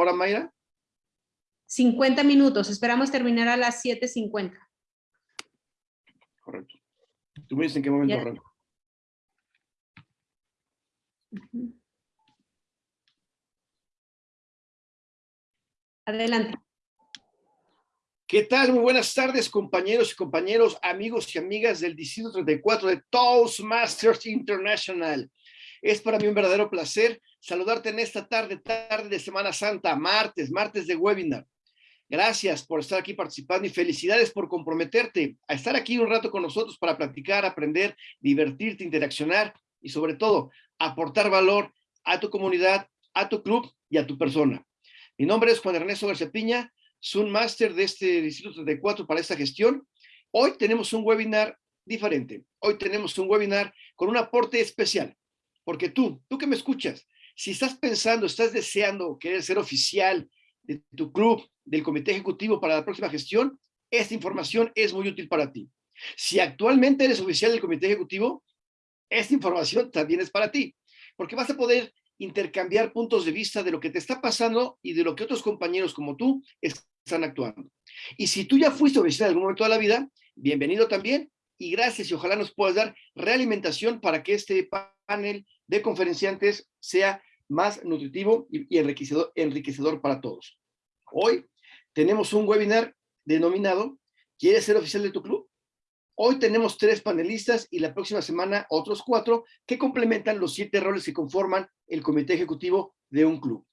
hora, Mayra? 50 minutos. Esperamos terminar a las 7.50. Correcto. ¿Tú me dices en qué momento arranco? Adelante. ¿Qué tal? Muy buenas tardes, compañeros y compañeros, amigos y amigas del Distrito 34 de Toastmasters International. Es para mí un verdadero placer saludarte en esta tarde, tarde de Semana Santa, martes, martes de webinar. Gracias por estar aquí participando y felicidades por comprometerte a estar aquí un rato con nosotros para platicar, aprender, divertirte, interaccionar y sobre todo aportar valor a tu comunidad, a tu club y a tu persona. Mi nombre es Juan Ernesto García Piña, Zoom Master de este Distrito 34 para esta gestión. Hoy tenemos un webinar diferente. Hoy tenemos un webinar con un aporte especial. Porque tú, tú que me escuchas, si estás pensando, estás deseando querer ser oficial de tu club, del comité ejecutivo para la próxima gestión, esta información es muy útil para ti. Si actualmente eres oficial del comité ejecutivo, esta información también es para ti. Porque vas a poder intercambiar puntos de vista de lo que te está pasando y de lo que otros compañeros como tú están actuando. Y si tú ya fuiste oficial en algún momento de la vida, bienvenido también y gracias y ojalá nos puedas dar realimentación para que este panel de conferenciantes sea más nutritivo y enriquecedor, para todos. Hoy tenemos un webinar denominado ¿Quieres ser oficial de tu club? Hoy tenemos tres panelistas y la próxima semana otros cuatro que complementan los siete roles que conforman el comité ejecutivo de un club.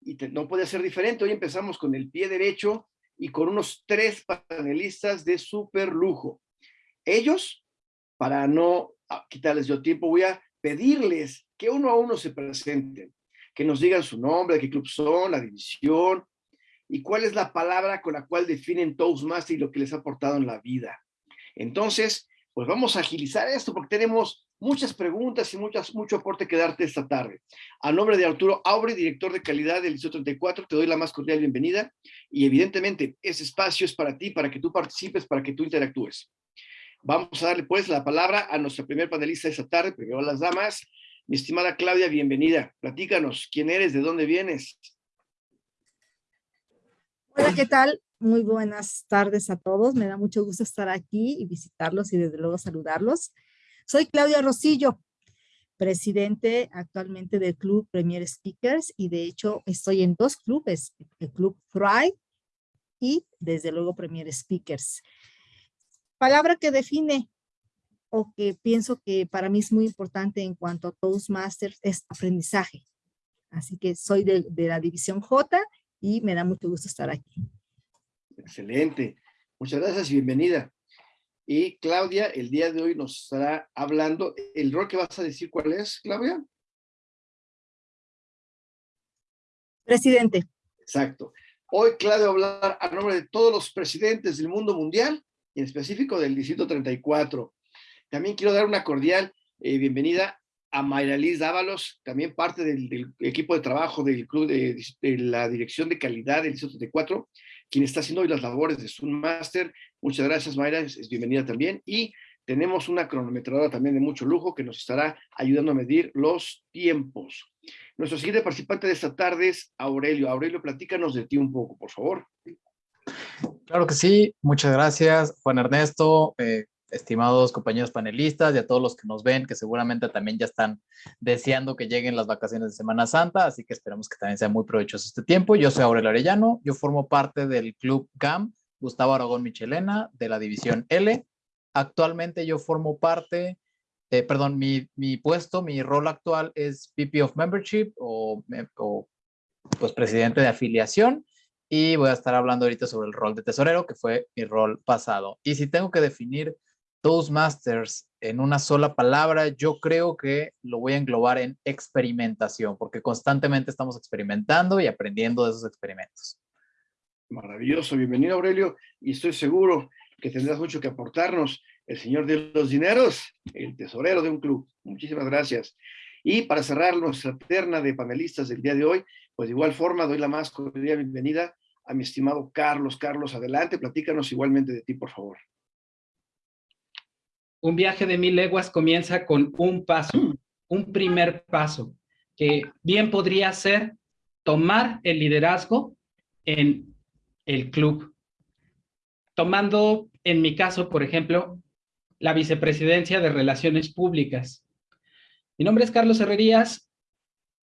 Y no puede ser diferente. Hoy empezamos con el pie derecho y con unos tres panelistas de súper lujo. Ellos, para no quitarles yo tiempo, voy a pedirles que uno a uno se presenten, que nos digan su nombre, qué club son, la división, y cuál es la palabra con la cual definen Toastmaster y lo que les ha aportado en la vida. Entonces, pues vamos a agilizar esto porque tenemos muchas preguntas y muchas, mucho aporte que darte esta tarde. A nombre de Arturo Aubre, director de calidad del Liceo 34, te doy la más cordial bienvenida y evidentemente ese espacio es para ti, para que tú participes, para que tú interactúes. Vamos a darle pues la palabra a nuestra primer panelista esta tarde, primero las damas. Mi estimada Claudia, bienvenida. Platícanos, ¿quién eres? ¿De dónde vienes? Hola, ¿qué tal? Muy buenas tardes a todos. Me da mucho gusto estar aquí y visitarlos y desde luego saludarlos. Soy Claudia Rosillo, presidente actualmente del Club Premier Speakers y de hecho estoy en dos clubes, el Club Thrive y desde luego Premier Speakers. Palabra que define o que pienso que para mí es muy importante en cuanto a Toastmasters es aprendizaje. Así que soy de, de la división J y me da mucho gusto estar aquí. Excelente. Muchas gracias y bienvenida. Y Claudia, el día de hoy nos estará hablando. ¿El rol que vas a decir cuál es, Claudia? Presidente. Exacto. Hoy Claudia va a hablar a nombre de todos los presidentes del mundo mundial en específico del Distrito 34. También quiero dar una cordial eh, bienvenida a Mayra Liz Dávalos, también parte del, equipo de trabajo del club de, la dirección de calidad del Distrito 34, quien está haciendo hoy las labores de Zoom Master. Muchas gracias, Mayra, es, es, bienvenida también. Y tenemos una cronometradora también de mucho lujo que nos estará ayudando a medir los tiempos. Nuestro siguiente participante de esta tarde es Aurelio. Aurelio, platícanos de ti un poco, por favor. Claro que sí, muchas gracias, Juan Ernesto, eh, estimados compañeros panelistas y a todos los que nos ven, que seguramente también ya están deseando que lleguen las vacaciones de Semana Santa, así que esperemos que también sea muy provechoso este tiempo. Yo soy Aurelio Arellano, yo formo parte del Club GAM, Gustavo Aragón Michelena, de la División L. Actualmente yo formo parte, eh, perdón, mi, mi, puesto, mi rol actual es VP of Membership o, o pues presidente de afiliación y voy a estar hablando ahorita sobre el rol de tesorero, que fue mi rol pasado. Y si tengo que definir Toastmasters en una sola palabra, yo creo que lo voy a englobar en experimentación, porque constantemente estamos experimentando y aprendiendo de esos experimentos. Maravilloso, bienvenido Aurelio, y estoy seguro que tendrás mucho que aportarnos. El señor de los dineros, el tesorero de un club. Muchísimas gracias. Y para cerrar nuestra terna de panelistas del día de hoy, pues de igual forma doy la más cordial bienvenida a mi estimado Carlos. Carlos, adelante, platícanos igualmente de ti, por favor. Un viaje de mil leguas comienza con un paso, un primer paso, que bien podría ser tomar el liderazgo en el club. Tomando, en mi caso, por ejemplo, la vicepresidencia de Relaciones Públicas. Mi nombre es Carlos Herrerías,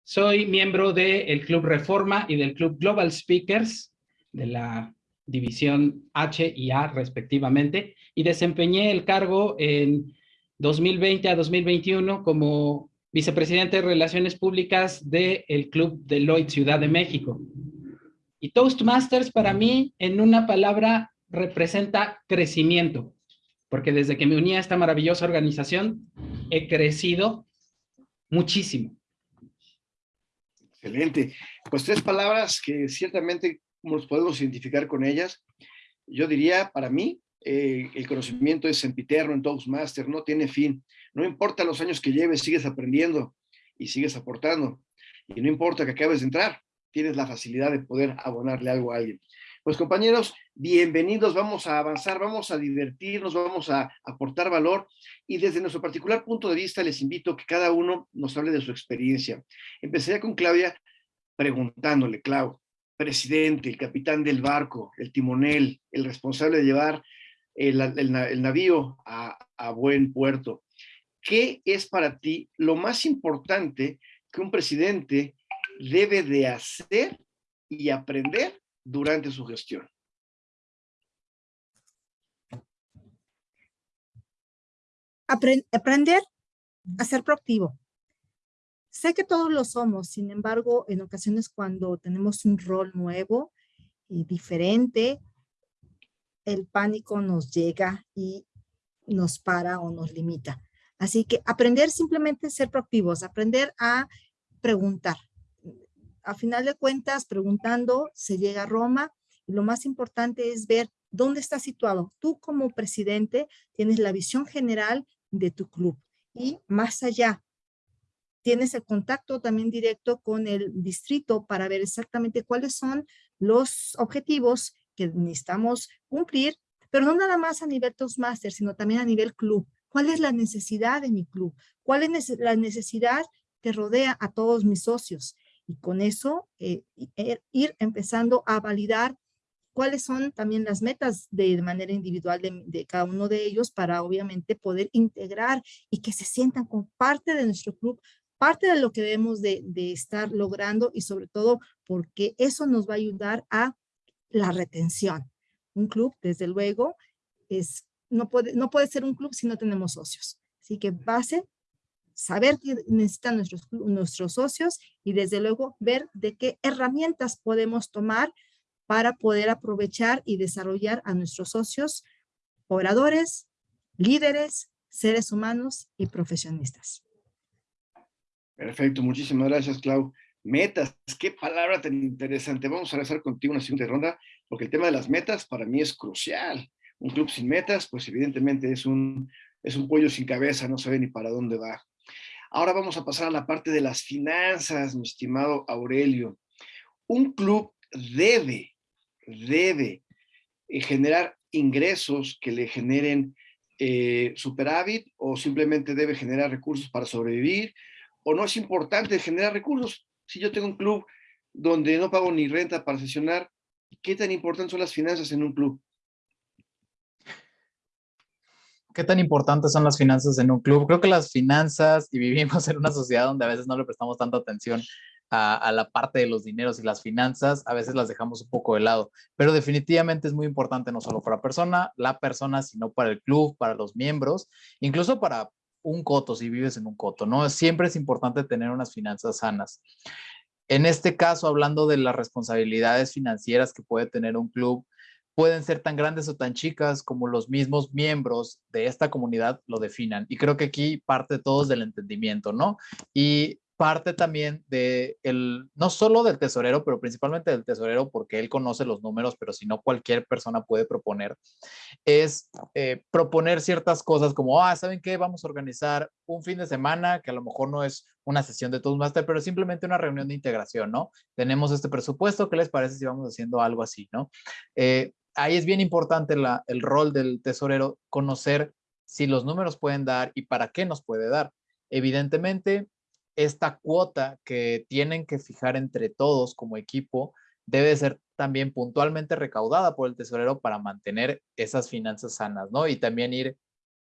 soy miembro del Club Reforma y del Club Global Speakers de la división H y A respectivamente y desempeñé el cargo en 2020 a 2021 como vicepresidente de Relaciones Públicas del Club Deloitte Ciudad de México. Y Toastmasters para mí, en una palabra, representa crecimiento, porque desde que me uní a esta maravillosa organización, he crecido muchísimo. Excelente. Pues tres palabras que ciertamente nos podemos identificar con ellas. Yo diría, para mí, eh, el conocimiento es sempiterno en Toastmaster, no tiene fin. No importa los años que lleves, sigues aprendiendo y sigues aportando. Y no importa que acabes de entrar, tienes la facilidad de poder abonarle algo a alguien. Pues compañeros, bienvenidos, vamos a avanzar, vamos a divertirnos, vamos a aportar valor y desde nuestro particular punto de vista les invito a que cada uno nos hable de su experiencia. Empezaría con Claudia preguntándole, Clau, presidente, el capitán del barco, el timonel, el responsable de llevar el, navío a, a buen puerto. ¿Qué es para ti lo más importante que un presidente debe de hacer y aprender durante su gestión. aprender a ser proactivo. Sé que todos lo somos, sin embargo, en ocasiones cuando tenemos un rol nuevo y diferente, el pánico nos llega y nos para o nos limita. Así que aprender simplemente a ser proactivos, aprender a preguntar, a final de cuentas, preguntando, se llega a Roma y lo más importante es ver dónde está situado. Tú como presidente tienes la visión general de tu club y más allá, tienes el contacto también directo con el distrito para ver exactamente cuáles son los objetivos que necesitamos cumplir, pero no nada más a nivel Toastmaster, sino también a nivel club. ¿Cuál es la necesidad de mi club? ¿Cuál es la necesidad que rodea a todos mis socios? y con eso eh, er, ir empezando a validar cuáles son también las metas de manera individual de, cada uno de ellos para obviamente poder integrar y que se sientan como parte de nuestro club, parte de lo que debemos de, estar logrando y sobre todo porque eso nos va a ayudar a la retención. Un club, desde luego, es, no, puede, no puede ser un club si no tenemos socios. Así que base saber qué necesitan nuestros, nuestros socios y desde luego ver de qué herramientas podemos tomar para poder aprovechar y desarrollar a nuestros socios, oradores, líderes, seres humanos y profesionistas. Perfecto, muchísimas gracias, Clau. Metas, qué palabra tan interesante. Vamos a regresar contigo una siguiente ronda, porque el tema de las metas para mí es crucial. Un club sin metas, pues evidentemente es un, es un pollo sin cabeza, no sabe ni para dónde va. Ahora vamos a pasar a la parte de las finanzas, mi estimado Aurelio. Un club debe, debe eh, generar ingresos que le generen eh, superávit o simplemente debe generar recursos para sobrevivir o no es importante generar recursos. Si yo tengo un club donde no pago ni renta para sesionar, ¿qué tan importantes son las finanzas en un club? ¿Qué tan importantes son las finanzas en un club? Creo que las finanzas, y vivimos en una sociedad donde a veces no le prestamos tanta atención a, la parte de los dineros y las finanzas, a veces las dejamos un poco de lado, pero definitivamente es muy importante no solo para la persona, la persona, sino para el club, para los miembros, incluso para un coto, si vives en un coto, ¿no? Siempre es importante tener unas finanzas sanas. En este caso, hablando de las responsabilidades financieras que puede tener un club, pueden ser tan grandes o tan chicas como los mismos miembros de esta comunidad lo definan. Y creo que aquí parte todos del entendimiento, ¿no? Y parte también de el, no solo del tesorero, pero principalmente del tesorero porque él conoce los números, pero si no cualquier persona puede proponer, es eh, proponer ciertas cosas como, ah, ¿saben qué? Vamos a organizar un fin de semana que a lo mejor no es una sesión de Toastmaster, pero simplemente una reunión de integración, ¿no? Tenemos este presupuesto, ¿qué les parece si vamos haciendo algo así, ¿no? Eh, ahí es bien importante el rol del tesorero, conocer si los números pueden dar y para qué nos puede dar. Evidentemente, esta cuota que tienen que fijar entre todos como equipo debe ser también puntualmente recaudada por el tesorero para mantener esas finanzas sanas, ¿no? Y también ir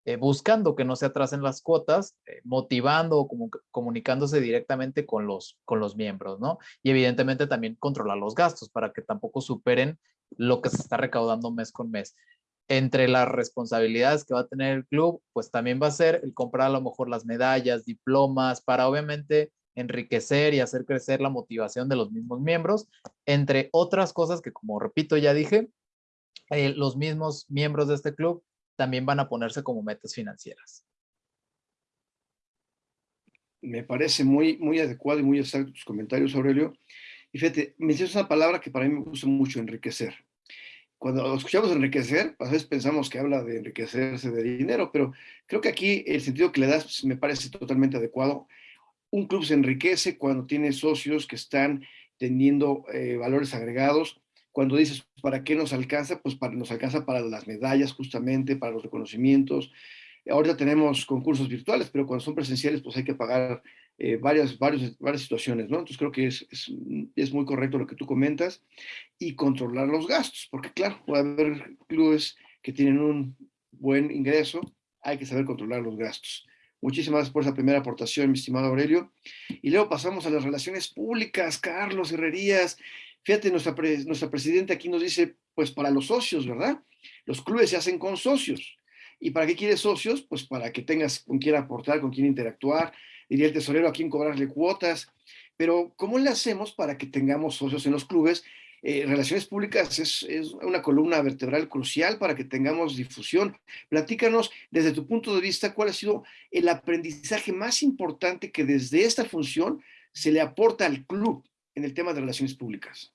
eh, buscando que no se atrasen las cuotas, eh, motivando o comunicándose directamente con los, con los miembros, ¿no? Y evidentemente también controlar los gastos para que tampoco superen lo que se está recaudando mes con mes. Entre las responsabilidades que va a tener el club, pues también va a ser el comprar a lo mejor las medallas, diplomas, para obviamente enriquecer y hacer crecer la motivación de los mismos miembros, entre otras cosas que como repito ya dije, eh, los mismos miembros de este club también van a ponerse como metas financieras. Me parece muy, muy adecuado y muy exacto tus comentarios, Aurelio. Y fíjate, me dices una palabra que para mí me gusta mucho, enriquecer. Cuando escuchamos enriquecer, a veces pensamos que habla de enriquecerse de dinero, pero creo que aquí el sentido que le das pues, me parece totalmente adecuado. Un club se enriquece cuando tiene socios que están teniendo eh, valores agregados, cuando dices, ¿para qué nos alcanza? Pues para, nos alcanza para las medallas justamente, para los reconocimientos. Ahorita tenemos concursos virtuales, pero cuando son presenciales, pues hay que pagar eh, varias, varias, varias situaciones, ¿no? Entonces creo que es, es, es, muy correcto lo que tú comentas y controlar los gastos, porque claro, puede haber clubes que tienen un buen ingreso, hay que saber controlar los gastos. Muchísimas gracias por esa primera aportación, mi estimado Aurelio. Y luego pasamos a las relaciones públicas, Carlos Herrerías. Fíjate, nuestra, nuestra presidenta aquí nos dice, pues para los socios, ¿verdad? Los clubes se hacen con socios. ¿Y para qué quieres socios? Pues para que tengas con quién aportar, con quién interactuar, diría el tesorero a quién cobrarle cuotas. Pero ¿cómo le hacemos para que tengamos socios en los clubes? Eh, relaciones públicas es, es, una columna vertebral crucial para que tengamos difusión. Platícanos desde tu punto de vista cuál ha sido el aprendizaje más importante que desde esta función se le aporta al club en el tema de relaciones públicas.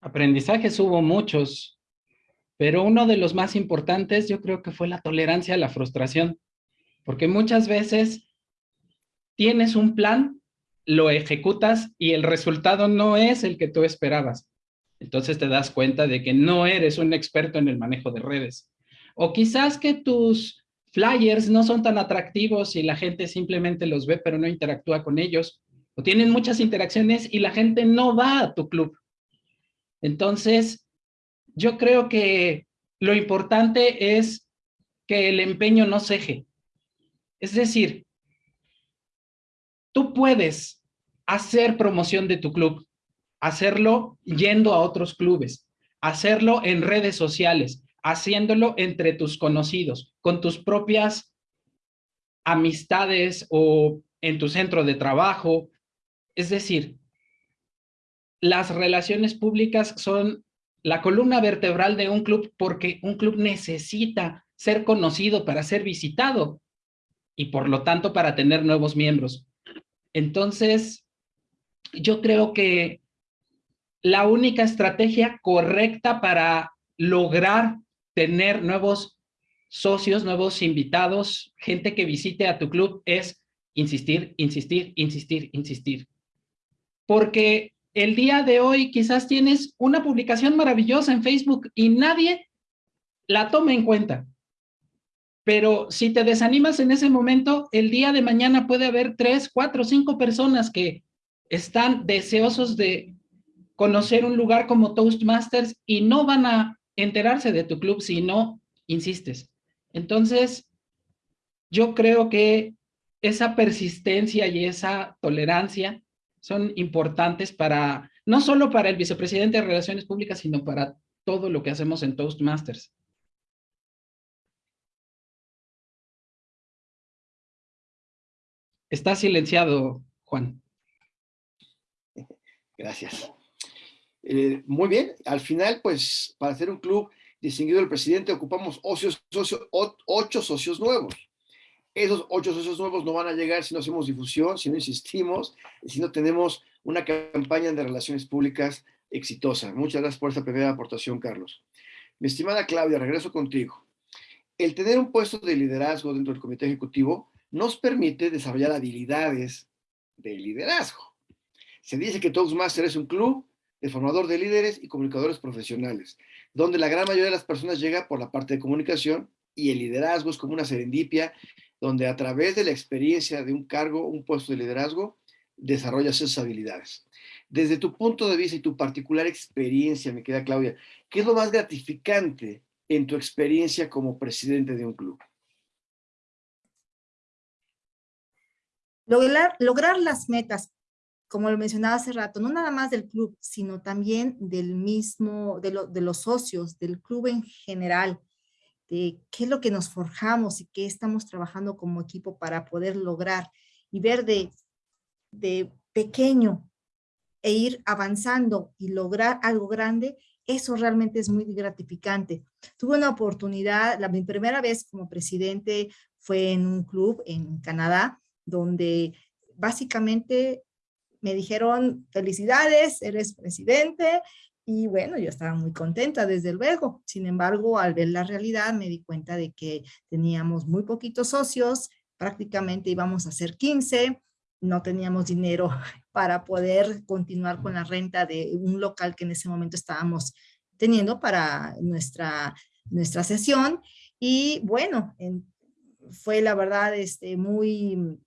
Aprendizajes hubo muchos, pero uno de los más importantes yo creo que fue la tolerancia a la frustración, porque muchas veces tienes un plan, lo ejecutas y el resultado no es el que tú esperabas. Entonces te das cuenta de que no eres un experto en el manejo de redes. O quizás que tus flyers no son tan atractivos y la gente simplemente los ve pero no interactúa con ellos. O tienen muchas interacciones y la gente no va a tu club. Entonces, yo creo que lo importante es que el empeño no ceje. Es decir, tú puedes hacer promoción de tu club, hacerlo yendo a otros clubes, hacerlo en redes sociales, haciéndolo entre tus conocidos, con tus propias amistades o en tu centro de trabajo. Es decir, las relaciones públicas son la columna vertebral de un club porque un club necesita ser conocido para ser visitado y por lo tanto para tener nuevos miembros. Entonces, yo creo que la única estrategia correcta para lograr tener nuevos socios, nuevos invitados, gente que visite a tu club es insistir, insistir, insistir, insistir. Porque el día de hoy quizás tienes una publicación maravillosa en Facebook y nadie la toma en cuenta. Pero si te desanimas en ese momento, el día de mañana puede haber tres, cuatro, cinco personas que están deseosos de conocer un lugar como Toastmasters y no van a enterarse de tu club si no insistes. Entonces, yo creo que esa persistencia y esa tolerancia son importantes para, no solo para el vicepresidente de Relaciones Públicas, sino para todo lo que hacemos en Toastmasters. Está silenciado, Juan. Gracias. Eh, muy bien, al final, pues, para hacer un club distinguido del presidente, ocupamos ocho socios nuevos. Esos ocho socios nuevos no van a llegar si no hacemos difusión, si no insistimos, si no tenemos una campaña de relaciones públicas exitosa. Muchas gracias por esta primera aportación, Carlos. Mi estimada Claudia, regreso contigo. El tener un puesto de liderazgo dentro del comité ejecutivo nos permite desarrollar habilidades de liderazgo. Se dice que Toastmaster es un club de formador de líderes y comunicadores profesionales, donde la gran mayoría de las personas llega por la parte de comunicación y el liderazgo es como una serendipia donde a través de la experiencia de un cargo, un puesto de liderazgo, desarrollas esas habilidades. Desde tu punto de vista y tu particular experiencia, me queda Claudia, ¿qué es lo más gratificante en tu experiencia como presidente de un club? Lograr, lograr las metas, como lo mencionaba hace rato, no nada más del club, sino también del mismo, de, los socios, del club en general, de qué es lo que nos forjamos y qué estamos trabajando como equipo para poder lograr y ver de, de pequeño e ir avanzando y lograr algo grande, eso realmente es muy gratificante. Tuve una oportunidad, la mi primera vez como presidente fue en un club en Canadá, donde básicamente me dijeron, felicidades, eres presidente, y bueno, yo estaba muy contenta, desde luego. Sin embargo, al ver la realidad, me di cuenta de que teníamos muy poquitos socios, prácticamente íbamos a ser 15, no teníamos dinero para poder continuar con la renta de un local que en ese momento estábamos teniendo para nuestra, nuestra sesión. Y bueno, fue la verdad este, muy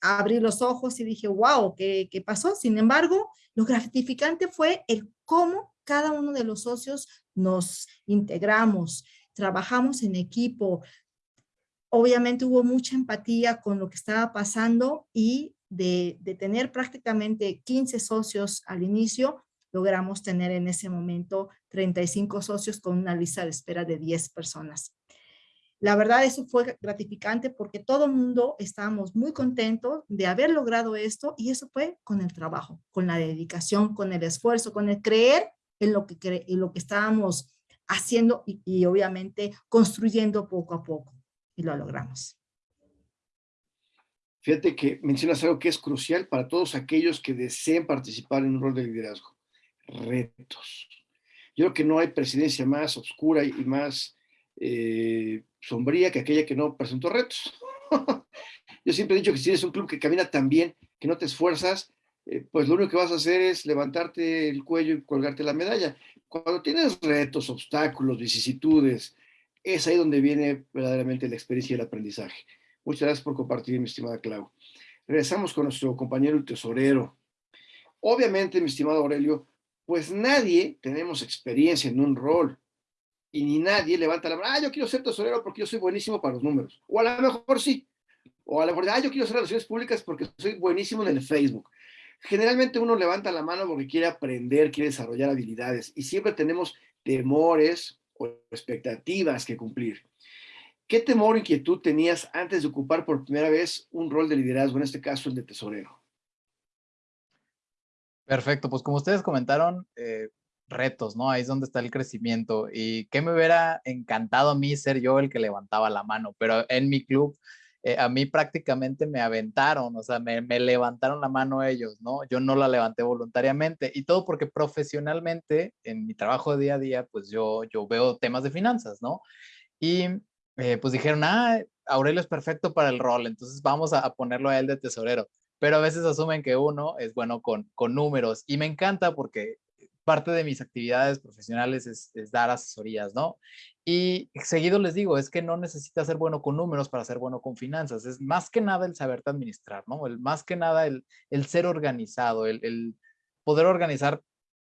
abrí los ojos y dije, wow, ¿qué, ¿qué, pasó? Sin embargo, lo gratificante fue el cómo cada uno de los socios nos integramos, trabajamos en equipo. Obviamente hubo mucha empatía con lo que estaba pasando y de, de tener prácticamente 15 socios al inicio, logramos tener en ese momento 35 socios con una lista de espera de 10 personas. La verdad, eso fue gratificante porque todo el mundo estábamos muy contentos de haber logrado esto y eso fue con el trabajo, con la dedicación, con el esfuerzo, con el creer en lo que, en lo que estábamos haciendo y, y obviamente construyendo poco a poco y lo logramos. Fíjate que mencionas algo que es crucial para todos aquellos que deseen participar en un rol de liderazgo. Retos. Yo creo que no hay presidencia más oscura y más eh, sombría que aquella que no presentó retos. Yo siempre he dicho que si eres un club que camina tan bien, que no te esfuerzas, eh, pues lo único que vas a hacer es levantarte el cuello y colgarte la medalla. Cuando tienes retos, obstáculos, vicisitudes, es ahí donde viene verdaderamente la experiencia y el aprendizaje. Muchas gracias por compartir, mi estimada Clau. Regresamos con nuestro compañero el tesorero. Obviamente, mi estimado Aurelio, pues nadie tenemos experiencia en un rol y ni nadie levanta la mano, ah, yo quiero ser tesorero porque yo soy buenísimo para los números. O a lo mejor sí. O a lo mejor, ah, yo quiero hacer relaciones públicas porque soy buenísimo en el Facebook. Generalmente uno levanta la mano porque quiere aprender, quiere desarrollar habilidades y siempre tenemos temores o expectativas que cumplir. ¿Qué temor o inquietud tenías antes de ocupar por primera vez un rol de liderazgo, en este caso el de tesorero? Perfecto, pues como ustedes comentaron, eh, retos, ¿no? Ahí es donde está el crecimiento. Y qué me hubiera encantado a mí ser yo el que levantaba la mano, pero en mi club eh, a mí prácticamente me aventaron, o sea, me, levantaron la mano ellos, ¿no? Yo no la levanté voluntariamente y todo porque profesionalmente en mi trabajo día a día, pues yo, yo veo temas de finanzas, ¿no? Y eh, pues dijeron, ah, Aurelio es perfecto para el rol, entonces vamos a, a ponerlo a él de tesorero pero a veces asumen que uno es bueno con, con números y me encanta porque parte de mis actividades profesionales es, dar asesorías, ¿no? Y seguido les digo, es que no necesitas ser bueno con números para ser bueno con finanzas, es más que nada el saberte administrar, ¿no? El, más que nada el, el ser organizado, el, el poder organizar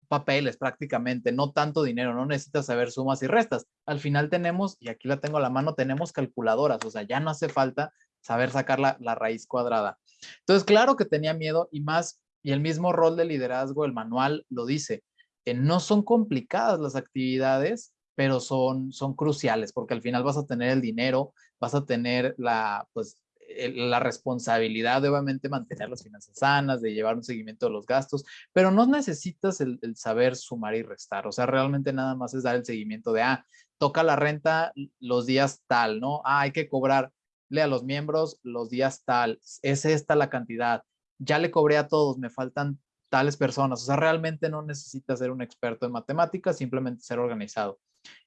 papeles prácticamente, no tanto dinero, no necesitas saber sumas y restas. Al final tenemos, y aquí la tengo a la mano, tenemos calculadoras, o sea, ya no hace falta saber sacar la, la raíz cuadrada. Entonces, claro que tenía miedo y más, y el mismo rol de liderazgo, el manual lo dice, no son complicadas las actividades, pero son, son cruciales porque al final vas a tener el dinero, vas a tener la, pues, la responsabilidad de obviamente mantener las finanzas sanas, de llevar un seguimiento de los gastos, pero no necesitas el, saber sumar y restar, o sea, realmente nada más es dar el seguimiento de, ah, toca la renta los días tal, ¿no? Ah, hay que cobrarle a los miembros los días tal, es esta la cantidad, ya le cobré a todos, me faltan tales personas. O sea, realmente no necesitas ser un experto en matemáticas, simplemente ser organizado.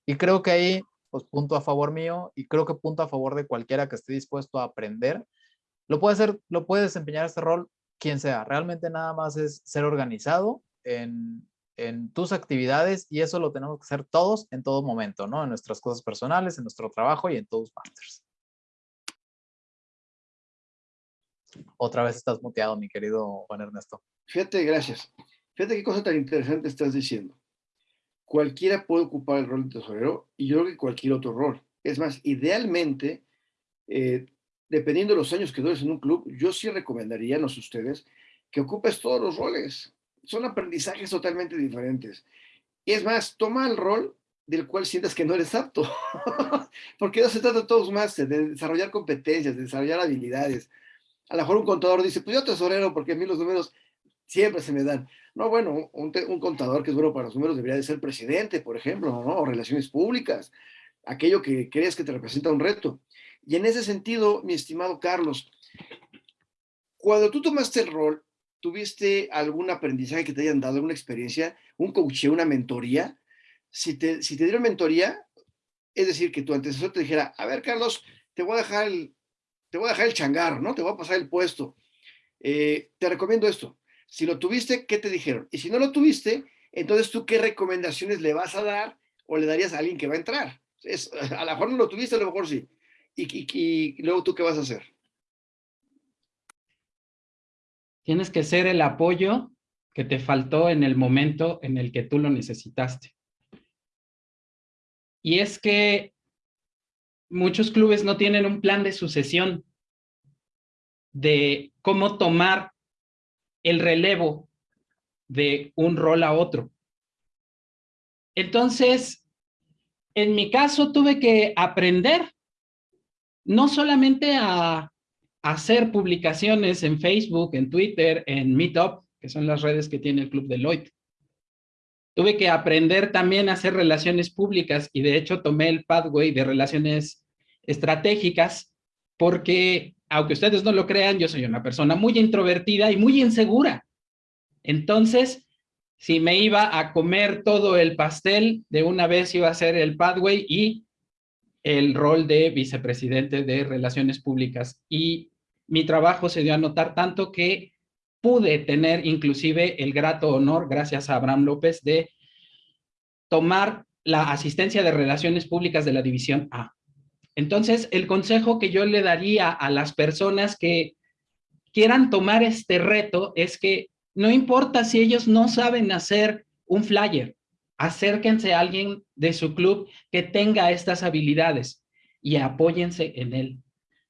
Y creo que ahí, pues punto a favor mío y creo que punto a favor de cualquiera que esté dispuesto a aprender. Lo puede hacer, lo puede desempeñar este rol quien sea. Realmente nada más es ser organizado en, tus actividades y eso lo tenemos que hacer todos en todo momento, ¿no? En nuestras cosas personales, en nuestro trabajo y en todos los masters. Otra vez estás muteado, mi querido Juan Ernesto. Fíjate, gracias. Fíjate qué cosa tan interesante estás diciendo. Cualquiera puede ocupar el rol de tesorero y yo creo que cualquier otro rol. Es más, idealmente, eh, dependiendo de los años que dures en un club, yo sí recomendaría, no sé ustedes, que ocupes todos los roles. Son aprendizajes totalmente diferentes. Y es más, toma el rol del cual sientas que no eres apto. Porque no se trata de todos más, de desarrollar competencias, de desarrollar habilidades. A lo mejor un contador dice, pues yo tesorero porque a mí los números siempre se me dan. No, bueno, un, un, contador que es bueno para los números debería de ser presidente, por ejemplo, ¿no? o relaciones públicas, aquello que crees que te representa un reto. Y en ese sentido, mi estimado Carlos, cuando tú tomaste el rol, ¿tuviste algún aprendizaje que te hayan dado, alguna experiencia, un coaching, una mentoría? Si te, si te dieron mentoría, es decir, que tu antecesor te dijera, a ver, Carlos, te voy a dejar el, te voy a dejar el changar, ¿no? Te voy a pasar el puesto. Eh, te recomiendo esto. Si lo tuviste, ¿qué te dijeron? Y si no lo tuviste, entonces tú qué recomendaciones le vas a dar o le darías a alguien que va a entrar. Es, a lo mejor no lo tuviste, a lo mejor sí. Y, y, luego tú qué vas a hacer. Tienes que ser el apoyo que te faltó en el momento en el que tú lo necesitaste. Y es que muchos clubes no tienen un plan de sucesión de cómo tomar el relevo de un rol a otro. Entonces, en mi caso tuve que aprender no solamente a hacer publicaciones en Facebook, en Twitter, en Meetup, que son las redes que tiene el Club Deloitte. Tuve que aprender también a hacer relaciones públicas y de hecho tomé el pathway de relaciones estratégicas porque aunque ustedes no lo crean, yo soy una persona muy introvertida y muy insegura. Entonces, si me iba a comer todo el pastel, de una vez iba a ser el pathway y el rol de vicepresidente de Relaciones Públicas. Y mi trabajo se dio a notar tanto que pude tener inclusive el grato honor, gracias a Abraham López, de tomar la asistencia de Relaciones Públicas de la División A. Entonces, el consejo que yo le daría a las personas que quieran tomar este reto es que no importa si ellos no saben hacer un flyer, acérquense a alguien de su club que tenga estas habilidades y apóyense en él.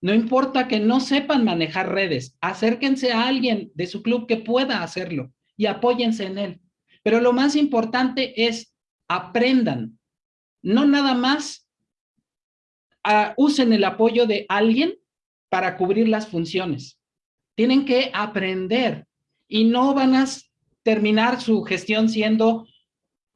No importa que no sepan manejar redes, acérquense a alguien de su club que pueda hacerlo y apóyense en él. Pero lo más importante es aprendan, no nada más usen el apoyo de alguien para cubrir las funciones. Tienen que aprender y no van a terminar su gestión siendo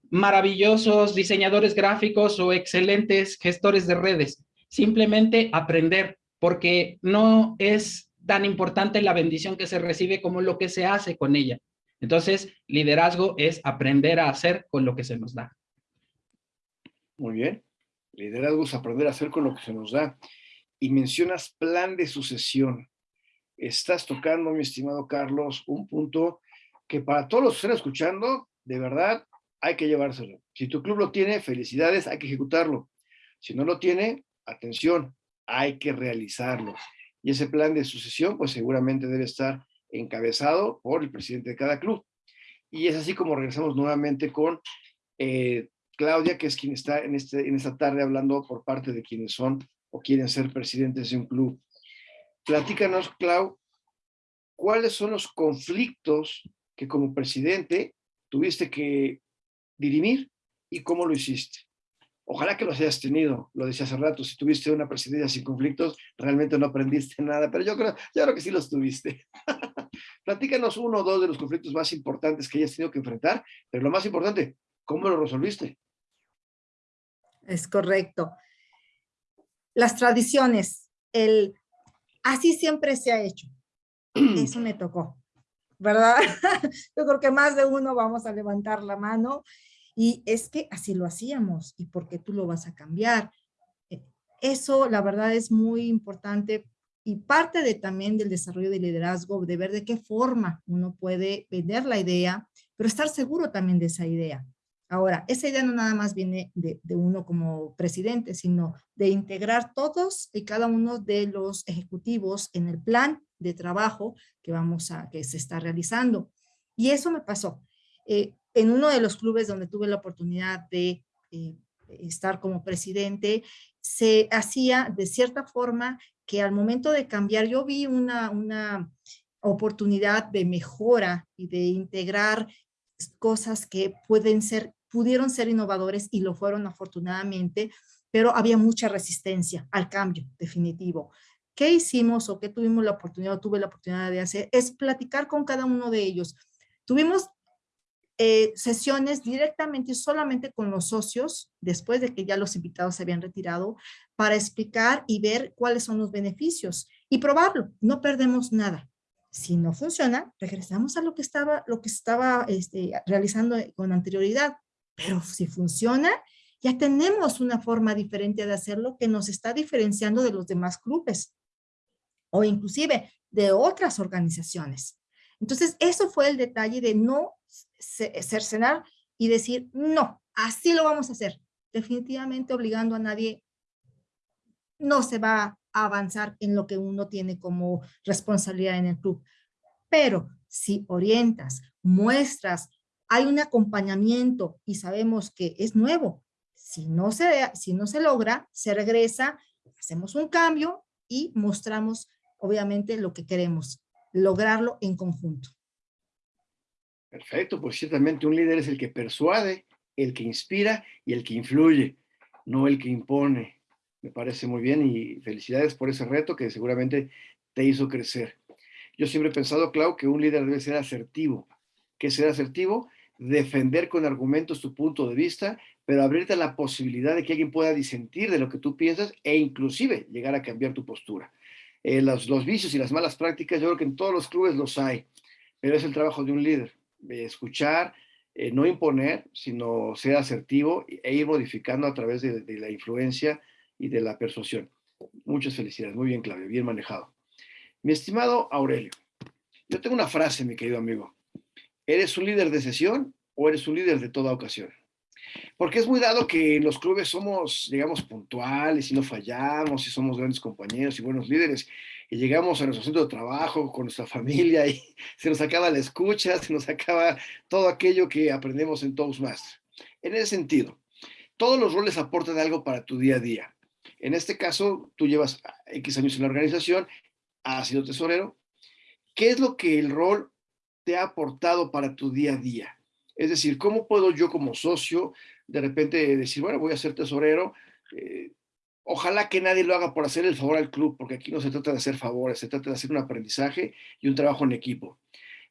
maravillosos diseñadores gráficos o excelentes gestores de redes. Simplemente aprender, porque no es tan importante la bendición que se recibe como lo que se hace con ella. Entonces, liderazgo es aprender a hacer con lo que se nos da. Muy bien. Liderazgo es aprender a hacer con lo que se nos da. Y mencionas plan de sucesión. Estás tocando, mi estimado Carlos, un punto que para todos los que están escuchando, de verdad, hay que llevárselo. Si tu club lo tiene, felicidades, hay que ejecutarlo. Si no lo tiene, atención, hay que realizarlo. Y ese plan de sucesión, pues seguramente debe estar encabezado por el presidente de cada club. Y es así como regresamos nuevamente con eh, Claudia, que es quien está en, este, en esta tarde hablando por parte de quienes son o quieren ser presidentes de un club. Platícanos, Clau, ¿cuáles son los conflictos que como presidente tuviste que dirimir y cómo lo hiciste? Ojalá que los hayas tenido, lo decía hace rato, si tuviste una presidencia sin conflictos, realmente no aprendiste nada, pero yo creo, yo creo que sí los tuviste. Platícanos uno o dos de los conflictos más importantes que hayas tenido que enfrentar, pero lo más importante, ¿cómo lo resolviste? Es correcto. Las tradiciones, el así siempre se ha hecho. Eso me tocó, ¿verdad? Yo creo que más de uno vamos a levantar la mano y es que así lo hacíamos y por qué tú lo vas a cambiar. Eh, eso, la verdad, es muy importante y parte de también del desarrollo de liderazgo, de ver de qué forma uno puede vender la idea, pero estar seguro también de esa idea. Ahora, esa idea no nada más viene de, uno como presidente, sino de integrar todos y cada uno de los ejecutivos en el plan de trabajo que vamos a, que se está realizando. Y eso me pasó. Eh, en uno de los clubes donde tuve la oportunidad de eh, estar como presidente, se hacía de cierta forma que al momento de cambiar, yo vi una, una oportunidad de mejora y de integrar cosas que pueden ser, pudieron ser innovadores y lo fueron afortunadamente, pero había mucha resistencia al cambio definitivo. ¿Qué hicimos o qué tuvimos la oportunidad o tuve la oportunidad de hacer? Es platicar con cada uno de ellos. Tuvimos eh, sesiones directamente solamente con los socios, después de que ya los invitados se habían retirado, para explicar y ver cuáles son los beneficios y probarlo. No perdemos nada. Si no funciona, regresamos a lo que estaba, lo que estaba este, realizando con anterioridad. Pero si funciona, ya tenemos una forma diferente de hacerlo que nos está diferenciando de los demás clubes o inclusive de otras organizaciones. Entonces, eso fue el detalle de no cercenar y decir, no, así lo vamos a hacer. Definitivamente obligando a nadie, no se va a avanzar en lo que uno tiene como responsabilidad en el club. Pero si orientas, muestras, hay un acompañamiento y sabemos que es nuevo, si no se, si no se logra, se regresa, hacemos un cambio y mostramos obviamente lo que queremos, lograrlo en conjunto. Perfecto, pues ciertamente un líder es el que persuade, el que inspira y el que influye, no el que impone. Me parece muy bien y felicidades por ese reto que seguramente te hizo crecer. Yo siempre he pensado, Clau, que un líder debe ser asertivo. ¿Qué ser asertivo? Defender con argumentos tu punto de vista, pero abrirte a la posibilidad de que alguien pueda disentir de lo que tú piensas e inclusive llegar a cambiar tu postura. Eh, los, vicios y las malas prácticas, yo creo que en todos los clubes los hay, pero es el trabajo de un líder escuchar, eh, no imponer, sino ser asertivo e ir modificando a través de, la influencia y de la persuasión. Muchas felicidades, muy bien Claudio, bien manejado. Mi estimado Aurelio, yo tengo una frase, mi querido amigo. ¿Eres un líder de sesión o eres un líder de toda ocasión? Porque es muy dado que los clubes somos, digamos, puntuales y no fallamos y somos grandes compañeros y buenos líderes y llegamos a nuestro centro de trabajo con nuestra familia y se nos acaba la escucha, se nos acaba todo aquello que aprendemos en Toastmasters. En ese sentido, todos los roles aportan algo para tu día a día. En este caso, tú llevas X años en la organización, has sido tesorero. ¿Qué es lo que el rol te ha aportado para tu día a día? Es decir, ¿cómo puedo yo como socio de repente decir, bueno, voy a ser tesorero? Eh, Ojalá que nadie lo haga por hacer el favor al club, porque aquí no se trata de hacer favores, se trata de hacer un aprendizaje y un trabajo en equipo.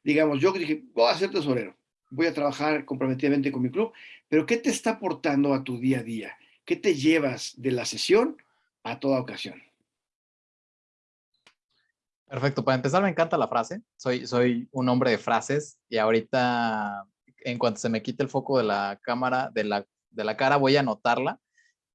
Digamos, yo dije, voy a ser tesorero, voy a trabajar comprometidamente con mi club, pero ¿qué te está aportando a tu día a día? ¿Qué te llevas de la sesión a toda ocasión? Perfecto, para empezar me encanta la frase, soy, soy un hombre de frases y ahorita en cuanto se me quite el foco de la cámara, de la, de la cara, voy a anotarla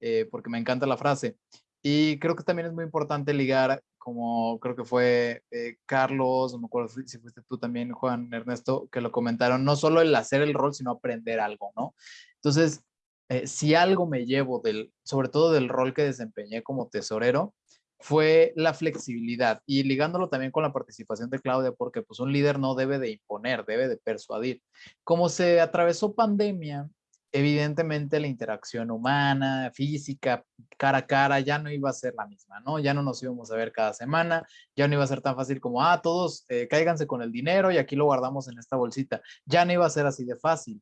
eh, porque me encanta la frase. Y creo que también es muy importante ligar, como creo que fue eh, Carlos, no me acuerdo si fuiste tú también, Juan Ernesto, que lo comentaron, no solo el hacer el rol, sino aprender algo, ¿no? Entonces, eh, si algo me llevo del, sobre todo del rol que desempeñé como tesorero, fue la flexibilidad y ligándolo también con la participación de Claudia, porque pues un líder no debe de imponer, debe de persuadir. Como se atravesó pandemia evidentemente la interacción humana, física, cara a cara, ya no iba a ser la misma, ¿no? Ya no nos íbamos a ver cada semana, ya no iba a ser tan fácil como, ah, todos eh, con el dinero y aquí lo guardamos en esta bolsita. Ya no iba a ser así de fácil.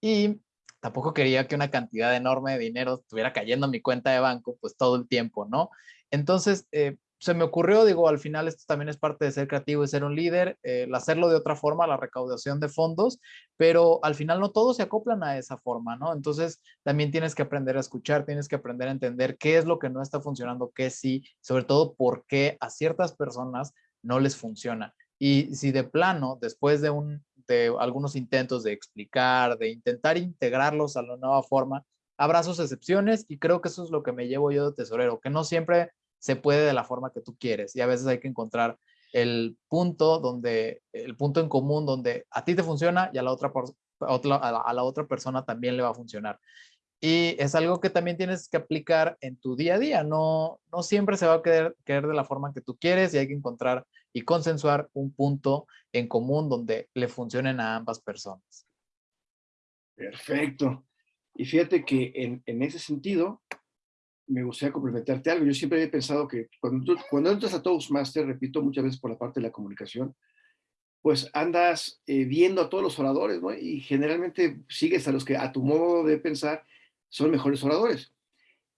Y tampoco quería que una cantidad enorme de dinero estuviera cayendo a mi cuenta de banco, pues todo el tiempo, ¿no? Entonces, eh, se me ocurrió, digo, al final esto también es parte de ser creativo y ser un líder, el hacerlo de otra forma, la recaudación de fondos, pero al final no todos se acoplan a esa forma, ¿no? Entonces también tienes que aprender a escuchar, tienes que aprender a entender qué es lo que no está funcionando, qué sí, sobre todo por qué a ciertas personas no les funciona. Y si de plano, después de algunos intentos de explicar, de intentar integrarlos a la nueva forma, habrá sus excepciones y creo que eso es lo que me llevo yo de tesorero, que no siempre se puede de la forma que tú quieres y a veces hay que encontrar el punto donde, el punto en común donde a ti te funciona y a la otra a la otra persona también le va a funcionar. Y es algo que también tienes que aplicar en tu día a día. No, no siempre se va a querer, querer de la forma que tú quieres y hay que encontrar y consensuar un punto en común donde le funcionen a ambas personas. Perfecto. Y fíjate que en, ese sentido, me gustaría complementarte algo. Yo siempre he pensado que cuando, cuando entras a Toastmaster, repito muchas veces por la parte de la comunicación, pues andas eh, viendo a todos los oradores, ¿no? Y generalmente sigues a los que a tu modo de pensar son mejores oradores.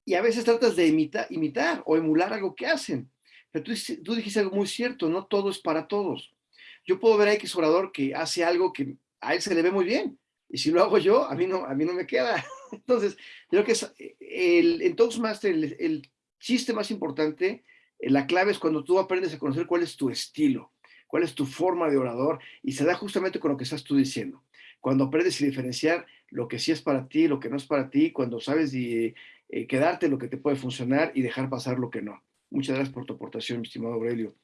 Y a veces tratas de imitar, imitar o emular algo que hacen. Pero tú, tú, dijiste algo muy cierto, no todo es para todos. Yo puedo ver a X orador que hace algo que a él se le ve muy bien. Y si lo hago yo, a mí no, a mí no me queda. Entonces, creo que es el, en Toastmaster el, chiste más importante, la clave es cuando tú aprendes a conocer cuál es tu estilo, cuál es tu forma de orador y se da justamente con lo que estás tú diciendo. Cuando aprendes a diferenciar lo que sí es para ti, lo que no es para ti, cuando sabes de, eh, quedarte lo que te puede funcionar y dejar pasar lo que no. Muchas gracias por tu aportación, mi estimado Aurelio.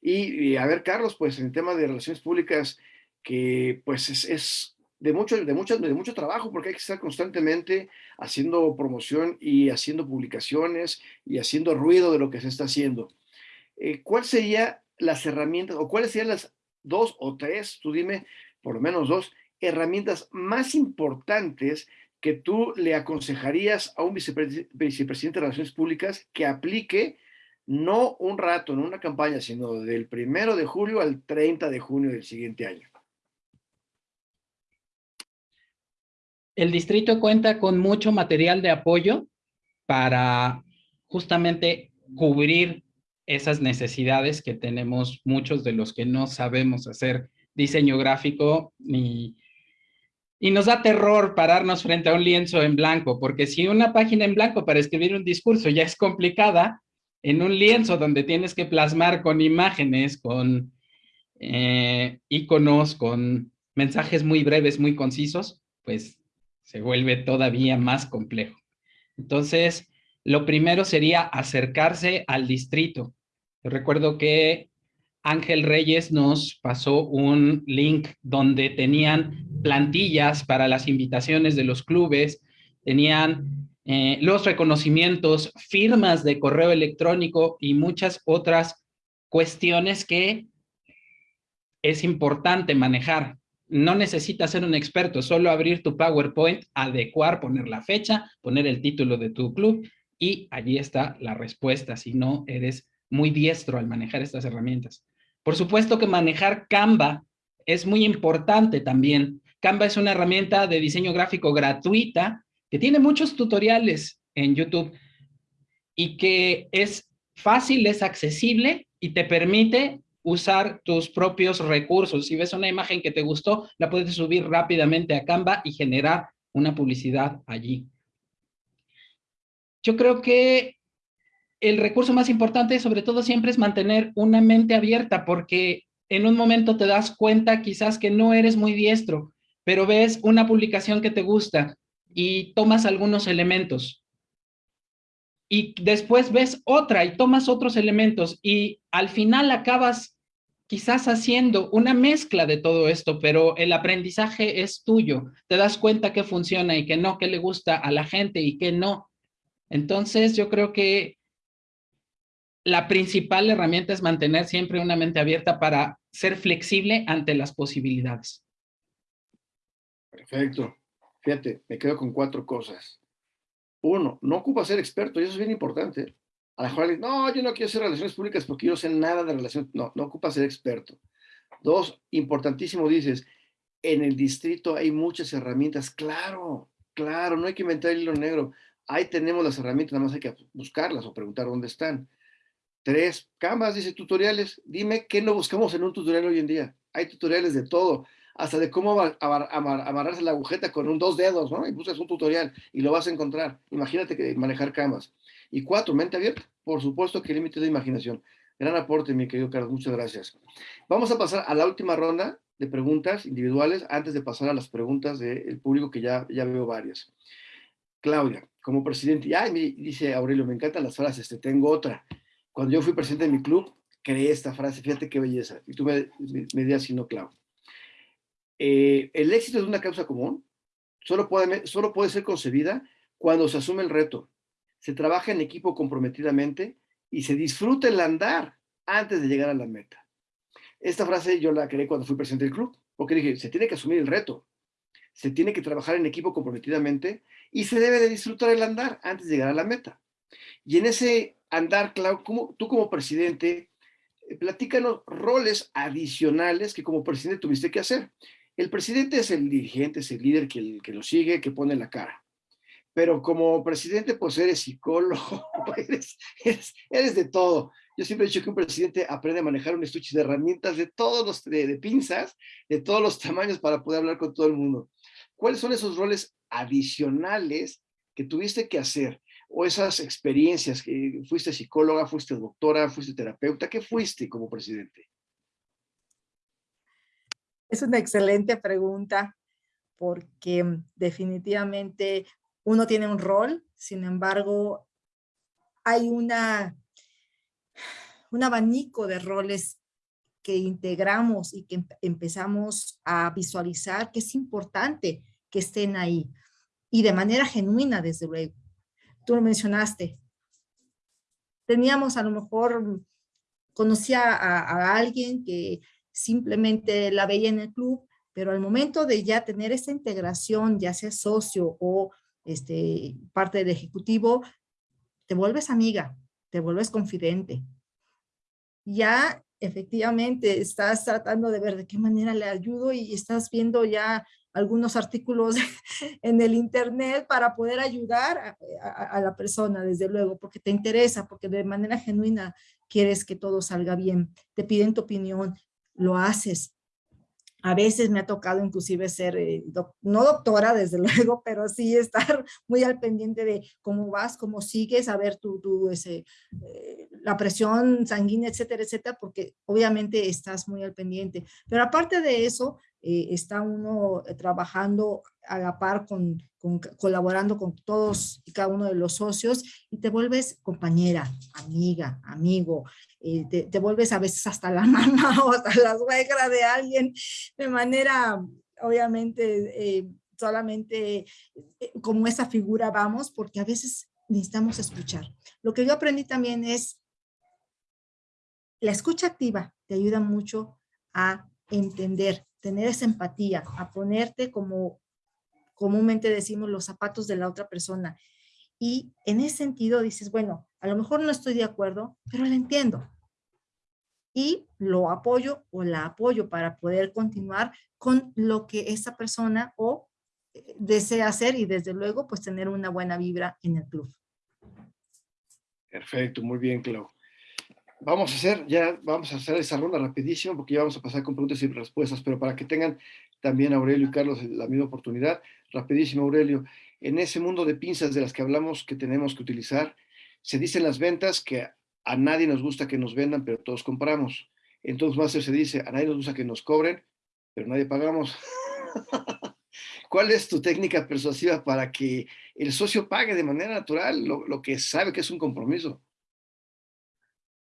Y, a ver, Carlos, pues en el tema de relaciones públicas, que pues es, es de, mucho, de, mucho, de mucho trabajo, porque hay que estar constantemente haciendo promoción y haciendo publicaciones y haciendo ruido de lo que se está haciendo. Eh, ¿Cuáles serían las herramientas o cuáles serían las dos o tres, tú dime, por lo menos dos, herramientas más importantes que tú le aconsejarías a un vicepresidente de Relaciones Públicas que aplique no un rato en una campaña, sino del primero de julio al 30 de junio del siguiente año? El distrito cuenta con mucho material de apoyo para justamente cubrir esas necesidades que tenemos muchos de los que no sabemos hacer diseño gráfico ni y nos da terror pararnos frente a un lienzo en blanco, porque si una página en blanco para escribir un discurso ya es complicada, en un lienzo donde tienes que plasmar con imágenes, con eh, iconos, con mensajes muy breves, muy concisos, pues se vuelve todavía más complejo. Entonces, lo primero sería acercarse al distrito. Yo recuerdo que Ángel Reyes nos pasó un link donde tenían plantillas para las invitaciones de los clubes, tenían eh, los reconocimientos, firmas de correo electrónico y muchas otras cuestiones que es importante manejar. No necesitas ser un experto, solo abrir tu PowerPoint, adecuar, poner la fecha, poner el título de tu club y allí está la respuesta si no eres muy diestro al manejar estas herramientas. Por supuesto que manejar Canva es muy importante también. Canva es una herramienta de diseño gráfico gratuita que tiene muchos tutoriales en YouTube y que es fácil, es accesible y te permite usar tus propios recursos. Si ves una imagen que te gustó, la puedes subir rápidamente a Canva y generar una publicidad allí. Yo creo que el recurso más importante, sobre todo siempre, es mantener una mente abierta, porque en un momento te das cuenta quizás que no eres muy diestro, pero ves una publicación que te gusta y tomas algunos elementos. Y después ves otra y tomas otros elementos y al final acabas quizás haciendo una mezcla de todo esto, pero el aprendizaje es tuyo. Te das cuenta que funciona y que no, que le gusta a la gente y que no. Entonces yo creo que la principal herramienta es mantener siempre una mente abierta para ser flexible ante las posibilidades. Perfecto. Fíjate, me quedo con cuatro cosas. Uno, no ocupa ser experto, eso es bien importante. A la mejor, no, yo no quiero hacer relaciones públicas porque yo no sé nada de relaciones. No, no ocupa ser experto. Dos, importantísimo, dices, en el distrito hay muchas herramientas. Claro, claro, no hay que inventar el hilo negro. Ahí tenemos las herramientas, nada más hay que buscarlas o preguntar dónde están. Tres, Canvas dice tutoriales. Dime qué no buscamos en un tutorial hoy en día. Hay tutoriales de todo hasta de cómo amarrarse la agujeta con dos dedos, ¿no? Y buscas un tutorial y lo vas a encontrar. Imagínate que manejar camas. Y cuatro, mente abierta. Por supuesto que límite de imaginación. Gran aporte, mi querido Carlos. Muchas gracias. Vamos a pasar a la última ronda de preguntas individuales antes de pasar a las preguntas del público que ya, ya veo varias. Claudia, como presidente, ay, dice Aurelio, me encantan las frases, te tengo otra. Cuando yo fui presidente de mi club, creé esta frase, fíjate qué belleza. Y tú me, me, me si no, Claudia Eh, el éxito de una causa común solo puede, solo puede ser concebida cuando se asume el reto, se trabaja en equipo comprometidamente y se disfruta el andar antes de llegar a la meta. Esta frase yo la creé cuando fui presidente del club, porque dije, se tiene que asumir el reto, se tiene que trabajar en equipo comprometidamente y se debe de disfrutar el andar antes de llegar a la meta. Y en ese andar, Clau, tú como presidente, eh, platícanos roles adicionales que como presidente tuviste que hacer. El presidente es el dirigente, es el líder que lo sigue, que pone la cara. Pero como presidente, pues eres psicólogo, eres, de todo. Yo siempre he dicho que un presidente aprende a manejar un estuche de herramientas de todos los, de, pinzas, de todos los tamaños para poder hablar con todo el mundo. ¿Cuáles son esos roles adicionales que tuviste que hacer? O esas experiencias, que fuiste psicóloga, fuiste doctora, fuiste terapeuta, ¿qué fuiste como presidente? Es una excelente pregunta porque mm, definitivamente uno tiene un rol, sin embargo, hay una, un abanico de roles que integramos y que empezamos a visualizar que es importante que estén ahí y de manera genuina, desde luego. Tú lo mencionaste. Teníamos a lo mejor, conocía a alguien que simplemente la veía en el club, pero al momento de ya tener esa integración, ya sea socio o este, parte del ejecutivo, te vuelves amiga, te vuelves confidente. Ya efectivamente estás tratando de ver de qué manera le ayudo y estás viendo ya algunos artículos en el internet para poder ayudar a, la persona, desde luego, porque te interesa, porque de manera genuina quieres que todo salga bien, te piden tu opinión, lo haces. A veces me ha tocado inclusive ser, eh, no doctora desde luego, pero sí estar muy al pendiente de cómo vas, cómo sigues, a ver tu, ese, eh, la presión sanguínea, etcétera, etcétera, porque obviamente estás muy al pendiente. Pero aparte de eso, eh, está uno trabajando a la par con, colaborando con todos y cada uno de los socios y te vuelves compañera, amiga, amigo, eh, te, vuelves a veces hasta la mamá o hasta la suegra de alguien de manera, obviamente, eh, solamente eh, como esa figura vamos, porque a veces necesitamos escuchar. Lo que yo aprendí también es la escucha activa te ayuda mucho a entender, tener esa empatía, a ponerte como comúnmente decimos los zapatos de la otra persona. Y en ese sentido dices, bueno, a lo mejor no estoy de acuerdo, pero la entiendo. Y lo apoyo o la apoyo para poder continuar con lo que esa persona o eh, desea hacer y desde luego pues tener una buena vibra en el club. Perfecto, muy bien, Clau. Vamos a hacer, ya vamos a hacer esa ronda rapidísimo porque ya vamos a pasar con preguntas y respuestas, pero para que tengan también Aurelio y Carlos la misma oportunidad. Rapidísimo, Aurelio. En ese mundo de pinzas de las que hablamos que tenemos que utilizar, se dicen las ventas que a nadie nos gusta que nos vendan, pero todos compramos. Entonces, Master se dice, a nadie nos gusta que nos cobren, pero nadie pagamos. ¿Cuál es tu técnica persuasiva para que el socio pague de manera natural lo, que sabe que es un compromiso?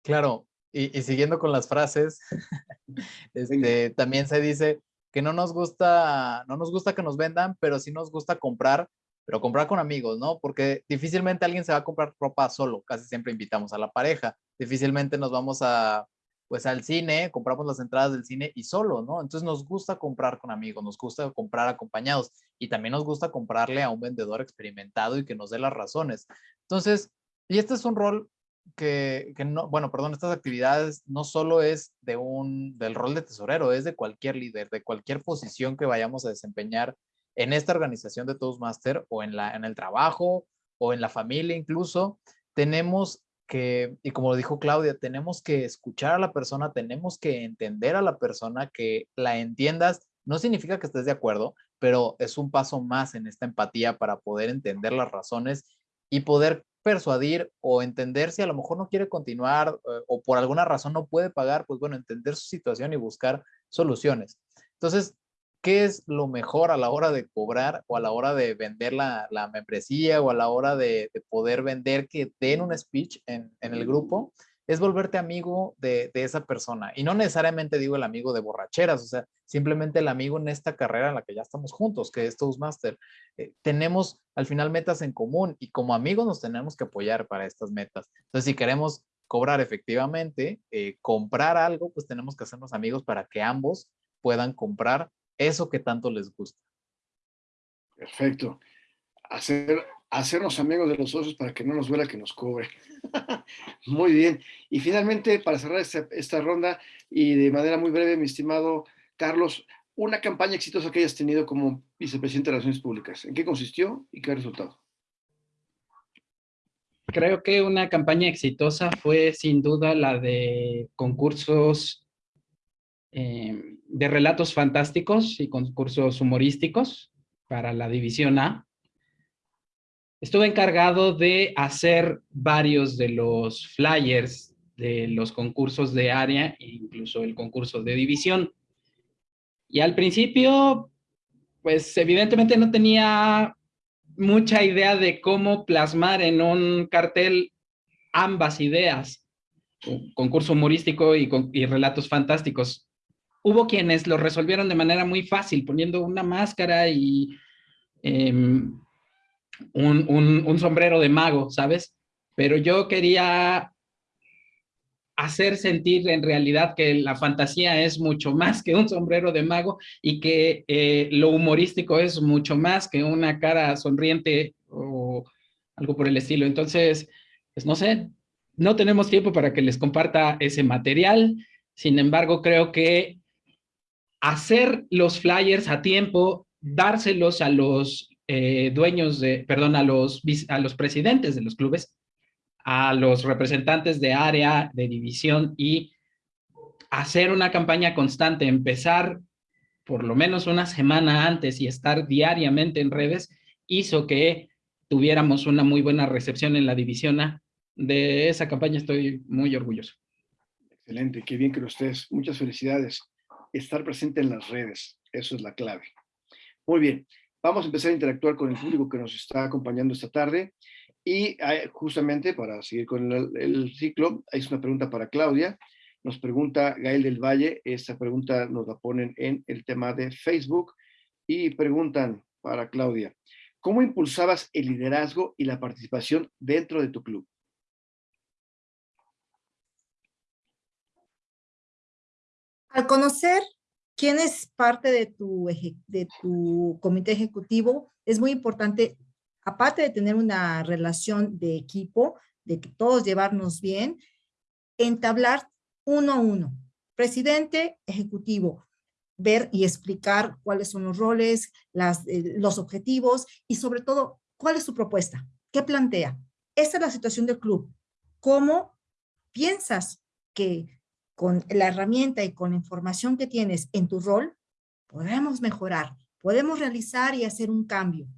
Claro, y, siguiendo con las frases, este, también se dice, que no nos gusta, no nos gusta que nos vendan, pero sí nos gusta comprar, pero comprar con amigos, ¿no? Porque difícilmente alguien se va a comprar ropa solo, casi siempre invitamos a la pareja, difícilmente nos vamos a, pues al cine, compramos las entradas del cine y solo, ¿no? Entonces nos gusta comprar con amigos, nos gusta comprar acompañados y también nos gusta comprarle a un vendedor experimentado y que nos dé las razones. Entonces, y este es un rol que, no, bueno, perdón, estas actividades no solo es de un, del rol de tesorero, es de cualquier líder, de cualquier posición que vayamos a desempeñar en esta organización de Toastmaster o en, la, en el trabajo o en la familia incluso, tenemos que, y como lo dijo Claudia, tenemos que escuchar a la persona, tenemos que entender a la persona, que la entiendas. No significa que estés de acuerdo, pero es un paso más en esta empatía para poder entender las razones y poder persuadir o entender si a lo mejor no quiere continuar eh, o por alguna razón no puede pagar, pues bueno, entender su situación y buscar soluciones. Entonces, ¿qué es lo mejor a la hora de cobrar o a la hora de vender la, membresía o a la hora de, poder vender que den un speech en, en, el grupo? Es volverte amigo de, esa persona. Y no necesariamente digo el amigo de borracheras, o sea, simplemente el amigo en esta carrera en la que ya estamos juntos, que es Toastmaster. Eh, tenemos al final metas en común y como amigos nos tenemos que apoyar para estas metas. Entonces, si queremos cobrar efectivamente, eh, comprar algo, pues tenemos que hacernos amigos para que ambos puedan comprar eso que tanto les gusta. Perfecto. Hacer, hacernos amigos de los socios para que no nos duela que nos cobre. muy bien. Y finalmente, para cerrar esta, esta, ronda y de manera muy breve, mi estimado Carlos, una campaña exitosa que hayas tenido como vicepresidente de Relaciones Públicas. ¿En qué consistió y qué resultado? Creo que una campaña exitosa fue sin duda la de concursos eh, de relatos fantásticos y concursos humorísticos para la División A. Estuve encargado de hacer varios de los flyers de los concursos de área e incluso el concurso de división. Y al principio, pues evidentemente no tenía mucha idea de cómo plasmar en un cartel ambas ideas, concurso humorístico y, y relatos fantásticos. Hubo quienes lo resolvieron de manera muy fácil, poniendo una máscara y em, un, sombrero de mago, ¿sabes? Pero yo quería hacer sentir en realidad que la fantasía es mucho más que un sombrero de mago y que eh, lo humorístico es mucho más que una cara sonriente o algo por el estilo. Entonces, pues no sé, no tenemos tiempo para que les comparta ese material. Sin embargo, creo que hacer los flyers a tiempo, dárselos a los eh, dueños de, perdón, a los, a los presidentes de los clubes, a los representantes de área, de división y hacer una campaña constante, empezar por lo menos una semana antes y estar diariamente en redes, hizo que tuviéramos una muy buena recepción en la división A. De esa campaña estoy muy orgulloso. Excelente, qué bien que lo estés. Muchas felicidades. Estar presente en las redes, eso es la clave. Muy bien, Vamos a empezar a interactuar con el público que nos está acompañando esta tarde. Y justamente para seguir con el, ciclo, hay una pregunta para Claudia. Nos pregunta Gael del Valle, esta pregunta nos la ponen en el tema de Facebook y preguntan para Claudia, ¿cómo impulsabas el liderazgo y la participación dentro de tu club? Al conocer quién es parte de tu, comité ejecutivo, es muy importante, aparte de tener una relación de equipo, de que todos llevarnos bien, entablar uno a uno, presidente, ejecutivo, ver y explicar cuáles son los roles, eh, los objetivos y sobre todo, cuál es su propuesta, qué plantea. Esta es la situación del club. ¿Cómo piensas que con la herramienta y con la información que tienes en tu rol, podemos mejorar, podemos realizar y hacer un cambio.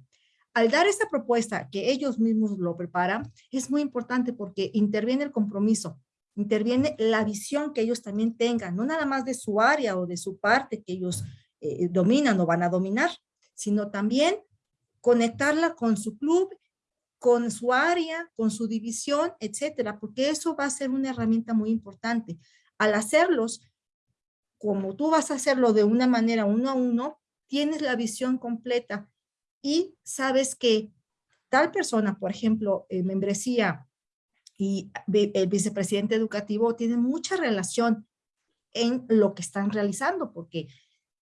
Al dar esta propuesta que ellos mismos lo preparan, es muy importante porque interviene el compromiso, interviene la visión que ellos también tengan, no nada más de su área o de su parte que ellos eh, dominan o van a dominar, sino también conectarla con su club, con su área, con su división, etcétera, porque eso va a ser una herramienta muy importante al hacerlos, como tú vas a hacerlo de una manera uno a uno, tienes la visión completa y sabes que tal persona, por ejemplo, membresía y el vicepresidente educativo tienen mucha relación en lo que están realizando, porque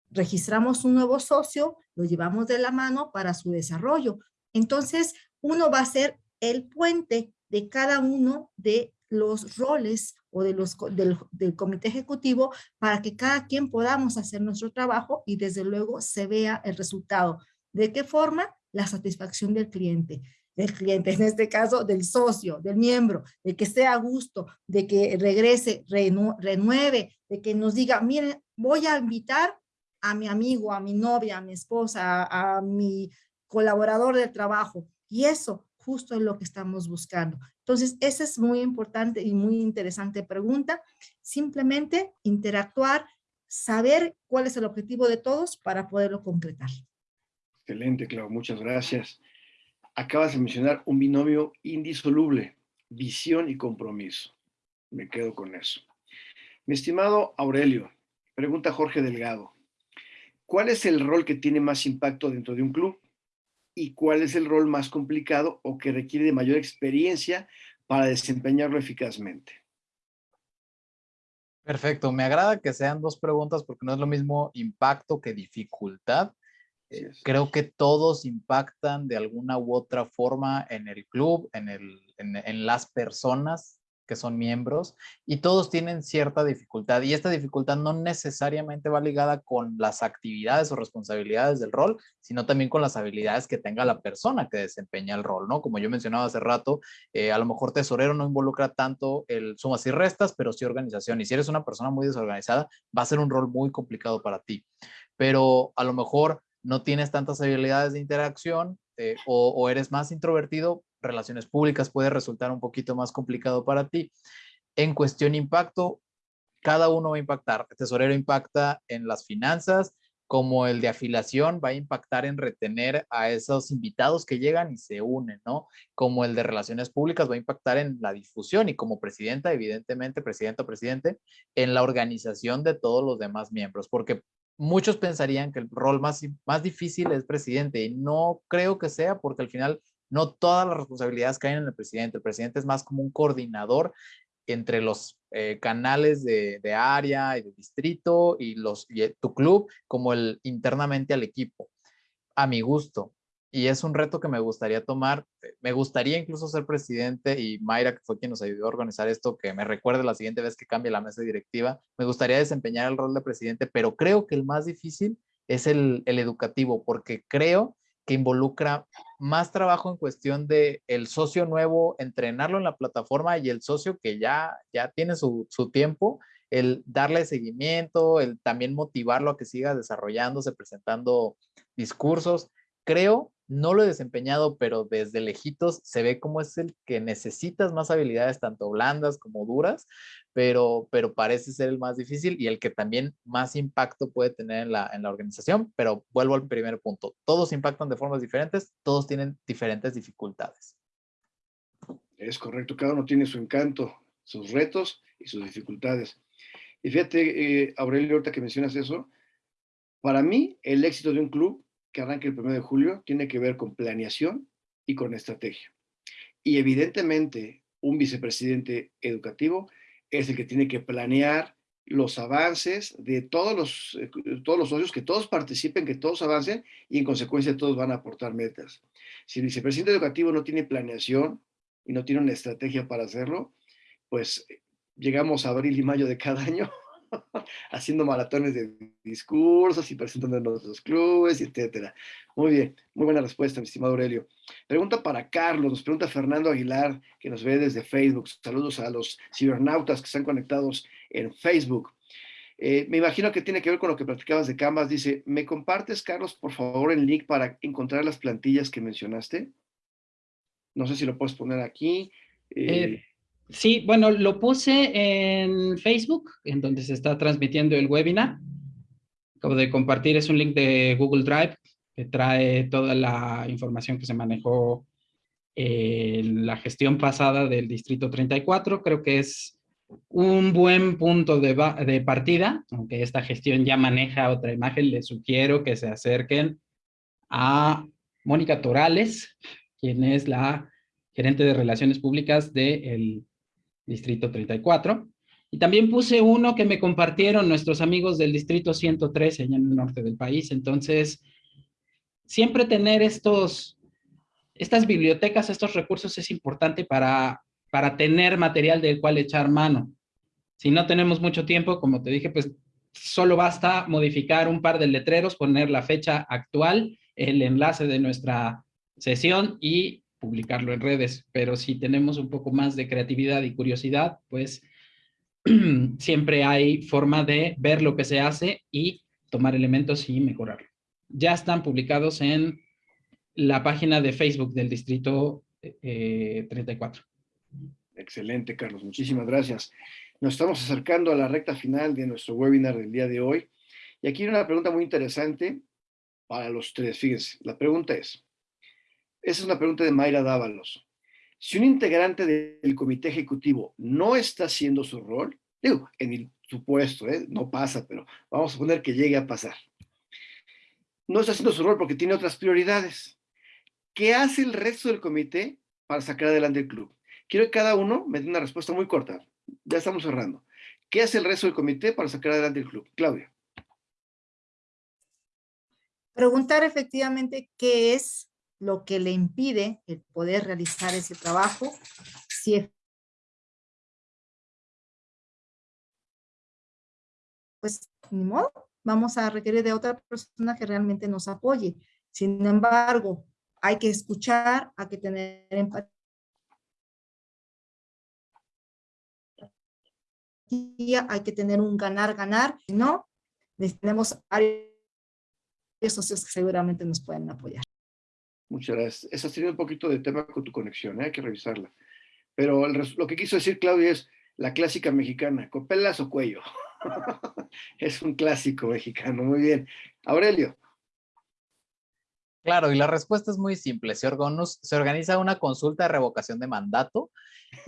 registramos un nuevo socio, lo llevamos de la mano para su desarrollo. Entonces, uno va a ser el puente de cada uno de los roles o de los, del, del, comité ejecutivo para que cada quien podamos hacer nuestro trabajo y desde luego se vea el resultado. ¿De qué forma? La satisfacción del cliente del cliente, en este caso del socio, del miembro, de que esté a gusto, de que regrese, renueve, de que nos diga, miren, voy a invitar a mi amigo, a mi novia, a mi esposa, a, a mi colaborador de trabajo. Y eso justo es lo que estamos buscando. Entonces, esa es muy importante y muy interesante pregunta. Simplemente interactuar, saber cuál es el objetivo de todos para poderlo concretar. Excelente, Clau, muchas gracias. Acabas de mencionar un binomio indisoluble, visión y compromiso. Me quedo con eso. Mi estimado Aurelio, pregunta Jorge Delgado. ¿Cuál es el rol que tiene más impacto dentro de un club? ¿Y cuál es el rol más complicado o que requiere de mayor experiencia para desempeñarlo eficazmente? Perfecto, me agrada que sean dos preguntas porque no es lo mismo impacto que dificultad. Eh, creo que todos impactan de alguna u otra forma en el club, en, el, en las personas que son miembros y todos tienen cierta dificultad y esta dificultad no necesariamente va ligada con las actividades o responsabilidades del rol, sino también con las habilidades que tenga la persona que desempeña el rol, ¿no? Como yo mencionaba hace rato, eh, a lo mejor tesorero no involucra tanto el sumas y restas, pero sí organización y si eres una persona muy desorganizada, va a ser un rol muy complicado para ti, pero a lo mejor no tienes tantas habilidades de interacción eh, o, o eres más introvertido, relaciones públicas puede resultar un poquito más complicado para ti. En cuestión impacto, cada uno va a impactar. El tesorero impacta en las finanzas, como el de afiliación va a impactar en retener a esos invitados que llegan y se unen, ¿no? Como el de relaciones públicas va a impactar en la difusión y como presidenta, evidentemente, presidente o presidente, en la organización de todos los demás miembros, porque muchos pensarían que el rol más, más difícil es presidente y no creo que sea porque al final no todas las responsabilidades caen en el presidente. El presidente es más como un coordinador entre los eh, canales de, área y de distrito y, los, y tu club como el internamente al equipo, a mi gusto. Y es un reto que me gustaría tomar. Me gustaría incluso ser presidente y Mayra, que fue quien nos ayudó a organizar esto, que me recuerde la siguiente vez que cambie la mesa directiva. Me gustaría desempeñar el rol de presidente, pero creo que el más difícil es el educativo, porque creo que involucra más trabajo en cuestión de el socio nuevo, entrenarlo en la plataforma y el socio que ya, ya tiene su, su tiempo, el darle seguimiento, el también motivarlo a que siga desarrollándose, presentando discursos. Creo no lo he desempeñado, pero desde lejitos se ve como es el que necesitas más habilidades, tanto blandas como duras, pero, pero parece ser el más difícil y el que también más impacto puede tener en la, en la organización. Pero vuelvo al primer punto, todos impactan de formas diferentes, todos tienen diferentes dificultades. Es correcto, cada uno tiene su encanto, sus retos y sus dificultades. Y fíjate, eh, Aurelio, ahorita que mencionas eso, para mí el éxito de un club que arranque el 1 de julio tiene que ver con planeación y con estrategia. Y evidentemente un vicepresidente educativo es el que tiene que planear los avances de todos los, eh, todos los socios, que todos participen, que todos avancen y en consecuencia todos van a aportar metas. Si el vicepresidente educativo no tiene planeación y no tiene una estrategia para hacerlo, pues eh, llegamos a abril y mayo de cada año haciendo maratones de discursos y presentando en otros clubes, etcétera. Muy bien, muy buena respuesta, mi estimado Aurelio. Pregunta para Carlos, nos pregunta Fernando Aguilar, que nos ve desde Facebook. Saludos a los cibernautas que están conectados en Facebook. Eh, me imagino que tiene que ver con lo que platicabas de Canvas. Dice, ¿me compartes, Carlos, por favor, el link para encontrar las plantillas que mencionaste? No sé si lo puedes poner aquí. Eh, eh Sí, bueno, lo puse en Facebook, en donde se está transmitiendo el webinar. Acabo de compartir, es un link de Google Drive que trae toda la información que se manejó en la gestión pasada del Distrito 34. Creo que es un buen punto de, de partida, aunque esta gestión ya maneja otra imagen, les sugiero que se acerquen a Mónica Torales, quien es la gerente de Relaciones Públicas del Distrito 34. Y también puse uno que me compartieron nuestros amigos del Distrito 113, allá en el norte del país. Entonces, siempre tener estos, estas bibliotecas, estos recursos es importante para, para tener material del cual echar mano. Si no tenemos mucho tiempo, como te dije, pues solo basta modificar un par de letreros, poner la fecha actual, el enlace de nuestra sesión y publicarlo en redes, pero si tenemos un poco más de creatividad y curiosidad, pues siempre hay forma de ver lo que se hace y tomar elementos y mejorarlo. Ya están publicados en la página de Facebook del Distrito 34. Eh, Excelente, Carlos. Muchísimas gracias. Nos estamos acercando a la recta final de nuestro webinar del día de hoy. Y aquí hay una pregunta muy interesante para los tres. Fíjense, la pregunta es, esa es una pregunta de Mayra Dávalos. Si un integrante del comité ejecutivo no está haciendo su rol, digo, en el supuesto, ¿eh? no pasa, pero vamos a suponer que llegue a pasar. No está haciendo su rol porque tiene otras prioridades. ¿Qué hace el resto del comité para sacar adelante el club? Quiero que cada uno me dé una respuesta muy corta. Ya estamos cerrando. ¿Qué hace el resto del comité para sacar adelante el club? Claudia. Preguntar efectivamente qué es lo que le impide el poder realizar ese trabajo, si pues ni modo, vamos a requerir de otra persona que realmente nos apoye. Sin embargo, hay que escuchar, hay que tener empatía, hay que tener un ganar-ganar, no, tenemos varios socios que seguramente nos pueden apoyar. Muchas gracias. Estás teniendo un poquito de tema con tu conexión, ¿eh? hay que revisarla. Pero lo que quiso decir Claudia es la clásica mexicana, copelas o cuello. es un clásico mexicano, muy bien. Aurelio. Claro, y la respuesta es muy simple. Se, se organiza una consulta de revocación de mandato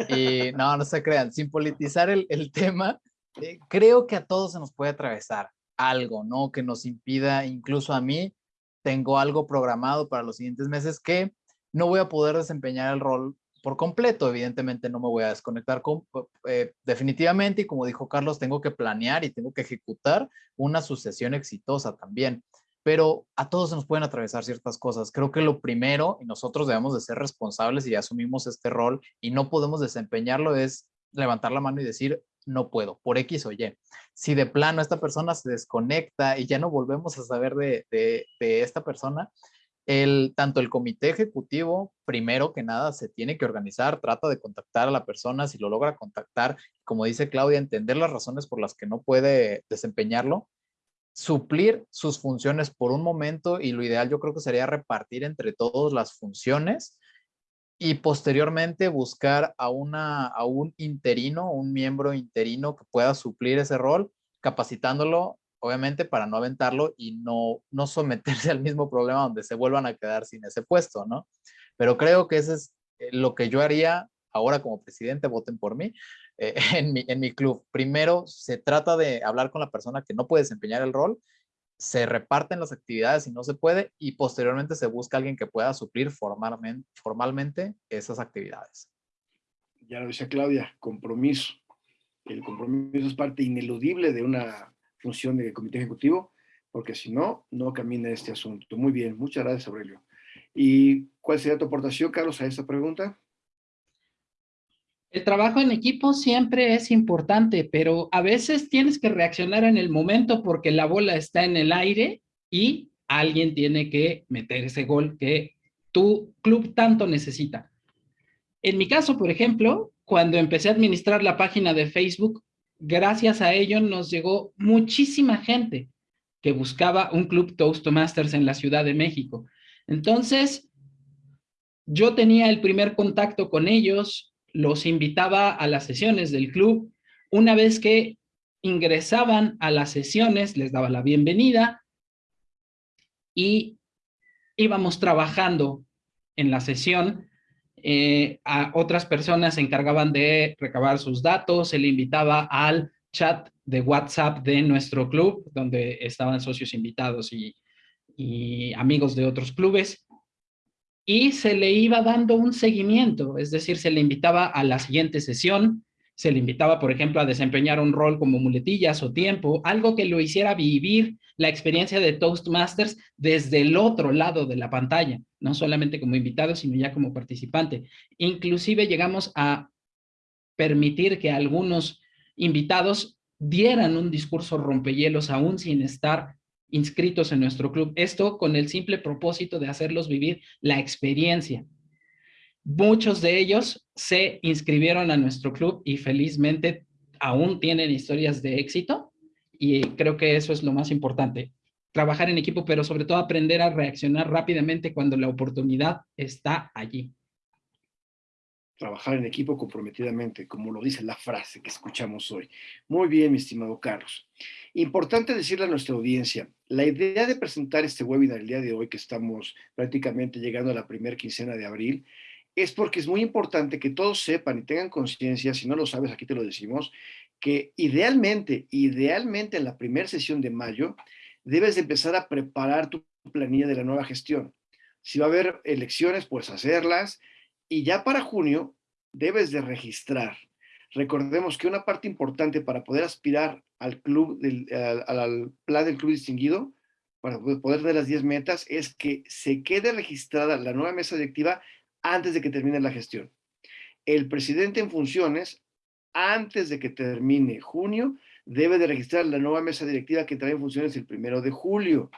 y no, no se crean, sin politizar el, tema, eh, creo que a todos se nos puede atravesar algo, ¿no? Que nos impida, incluso a mí, tengo algo programado para los siguientes meses que no voy a poder desempeñar el rol por completo. Evidentemente no me voy a desconectar eh, definitivamente y como dijo Carlos, tengo que planear y tengo que ejecutar una sucesión exitosa también. Pero a todos nos pueden atravesar ciertas cosas. Creo que lo primero, y nosotros debemos de ser responsables y asumimos este rol y no podemos desempeñarlo, es levantar la mano y decir, no puedo, por X o Y. Si de plano esta persona se desconecta y ya no volvemos a saber de, esta persona, el, tanto el comité ejecutivo, primero que nada, se tiene que organizar, trata de contactar a la persona, si lo logra contactar, como dice Claudia, entender las razones por las que no puede desempeñarlo, suplir sus funciones por un momento y lo ideal yo creo que sería repartir entre todos las funciones y posteriormente buscar a, una, a un interino, un miembro interino que pueda suplir ese rol, capacitándolo, obviamente, para no aventarlo y no, no someterse al mismo problema donde se vuelvan a quedar sin ese puesto, ¿no? Pero creo que eso es eh, lo que yo haría ahora como presidente, voten por mí, eh, en, mi, en mi club. Primero, se trata de hablar con la persona que no puede desempeñar el rol se reparten las actividades si no se puede y posteriormente se busca alguien que pueda suplir formalmente, formalmente esas actividades. Ya lo dice Claudia, compromiso. El compromiso es parte ineludible de una función de comité ejecutivo, porque si no, no camina este asunto. Muy bien, muchas gracias Aurelio. ¿Y cuál sería tu aportación, Carlos, a esta pregunta? El trabajo en equipo siempre es importante, pero a veces tienes que reaccionar en el momento porque la bola está en el aire y alguien tiene que meter ese gol que tu club tanto necesita. En mi caso, por ejemplo, cuando empecé a administrar la página de Facebook, gracias a ello nos llegó muchísima gente que buscaba un club Toastmasters en la Ciudad de México. Entonces, yo tenía el primer contacto con ellos, los invitaba a las sesiones del club. Una vez que ingresaban a las sesiones, les daba la bienvenida y íbamos trabajando en la sesión. Eh, a otras personas se encargaban de recabar sus datos, se le invitaba al chat de WhatsApp de nuestro club, donde estaban socios invitados y, y amigos de otros clubes y se le iba dando un seguimiento, es decir, se le invitaba a la siguiente sesión, se le invitaba, por ejemplo, a desempeñar un rol como muletillas o tiempo, algo que lo hiciera vivir la experiencia de Toastmasters desde el otro lado de la pantalla, no solamente como invitado, sino ya como participante. Inclusive llegamos a permitir que algunos invitados dieran un discurso rompehielos aún sin estar inscritos en nuestro club. Esto con el simple propósito de hacerlos vivir la experiencia. Muchos de ellos se inscribieron a nuestro club y felizmente aún tienen historias de éxito y creo que eso es lo más importante. Trabajar en equipo, pero sobre todo aprender a reaccionar rápidamente cuando la oportunidad está allí trabajar en equipo comprometidamente, como lo dice la frase que escuchamos hoy. Muy bien, mi estimado Carlos. Importante decirle a nuestra audiencia, la idea de presentar este webinar el día de hoy, que estamos prácticamente llegando a la primera quincena de abril, es porque es muy importante que todos sepan y tengan conciencia, si no lo sabes, aquí te lo decimos, que idealmente, idealmente en la primera sesión de mayo, debes de empezar a preparar tu planilla de la nueva gestión. Si va a haber elecciones, pues hacerlas. Y ya para junio, debes de registrar. Recordemos que una parte importante para poder aspirar al club, al, plan del club distinguido, para poder dar las 10 metas, es que se quede registrada la nueva mesa directiva antes de que termine la gestión. El presidente en funciones, antes de que termine junio, debe de registrar la nueva mesa directiva que trae en funciones el primero de julio.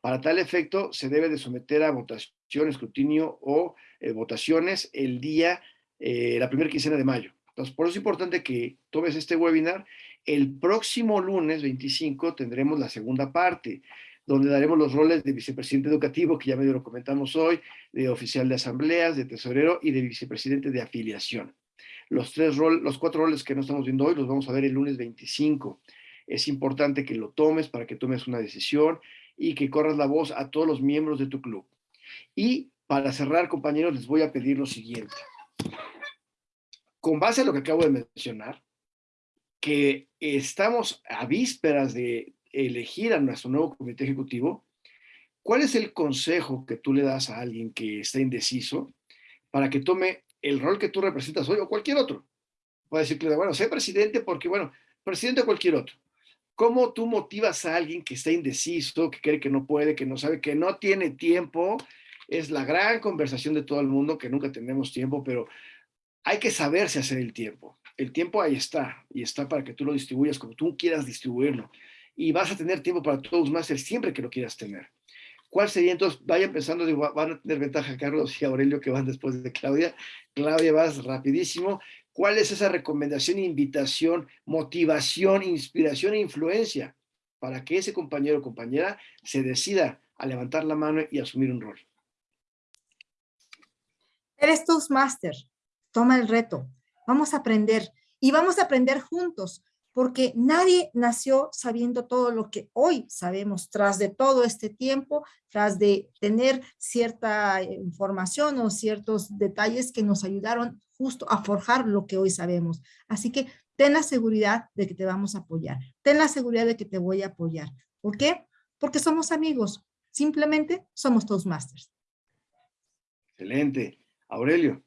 Para tal efecto, se debe de someter a votación, escrutinio o eh, votaciones el día, eh, la primera quincena de mayo. Entonces, por eso es importante que tomes este webinar. El próximo lunes 25 tendremos la segunda parte donde daremos los roles de vicepresidente educativo, que ya medio lo comentamos hoy, de oficial de asambleas, de tesorero y de vicepresidente de afiliación. Los, tres rol, los cuatro roles que no estamos viendo hoy los vamos a ver el lunes 25. Es importante que lo tomes para que tomes una decisión y que corras la voz a todos los miembros de tu club. Y para cerrar, compañeros, les voy a pedir lo siguiente. Con base a lo que acabo de mencionar, que estamos a vísperas de elegir a nuestro nuevo comité ejecutivo, ¿cuál es el consejo que tú le das a alguien que está indeciso para que tome el rol que tú representas hoy o cualquier otro? Puede decirle, bueno, sé presidente porque, bueno, presidente o cualquier otro. ¿Cómo tú motivas a alguien que está indeciso, que cree que no puede, que no sabe, que no tiene tiempo? Es la gran conversación de todo el mundo, que nunca tenemos tiempo, pero hay que saberse hacer el tiempo. El tiempo ahí está, y está para que tú lo distribuyas como tú quieras distribuirlo y vas a tener tiempo para todos más siempre que lo quieras tener. ¿Cuál sería entonces? Vayan pensando, van a tener ventaja Carlos y Aurelio que van después de Claudia. Claudia, vas rapidísimo. ¿Cuál es esa recomendación, invitación, motivación, inspiración e influencia para que ese compañero o compañera se decida a levantar la mano y asumir un rol? Eres Toastmaster. Toma el reto. Vamos a aprender y vamos a aprender juntos porque nadie nació sabiendo todo lo que hoy sabemos tras de todo este tiempo, tras de tener cierta información o ciertos detalles que nos ayudaron justo a forjar lo que hoy sabemos. Así que ten la seguridad de que te vamos a apoyar, ten la seguridad de que te voy a apoyar. ¿Por qué? Porque somos amigos, simplemente somos Toastmasters. Excelente. Aurelio.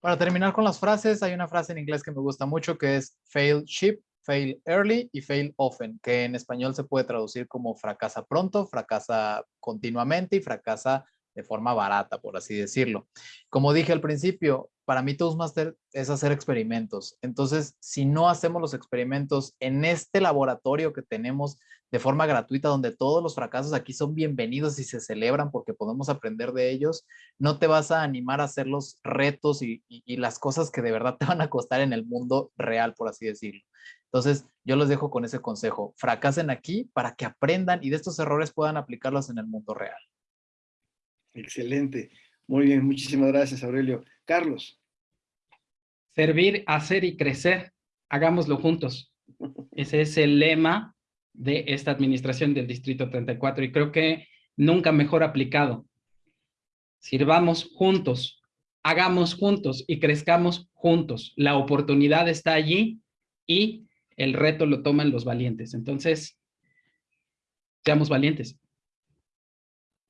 Para terminar con las frases, hay una frase en inglés que me gusta mucho que es fail cheap, fail early y fail often, que en español se puede traducir como fracasa pronto, fracasa continuamente y fracasa de forma barata, por así decirlo. Como dije al principio, para mí Toastmaster es hacer experimentos. Entonces, si no hacemos los experimentos en este laboratorio que tenemos de forma gratuita, donde todos los fracasos aquí son bienvenidos y se celebran porque podemos aprender de ellos, no te vas a animar a hacer los retos y, y las cosas que de verdad te van a costar en el mundo real, por así decirlo. Entonces, yo los dejo con ese consejo. Fracasen aquí para que aprendan y de estos errores puedan aplicarlos en el mundo real. Excelente. Muy bien, muchísimas gracias, Aurelio. Carlos. Servir, hacer y crecer. Hagámoslo juntos. Ese es el lema de esta administración del Distrito 34 y creo que nunca mejor aplicado. Sirvamos juntos, hagamos juntos y crezcamos juntos. La oportunidad está allí y el reto lo toman los valientes. Entonces, seamos valientes.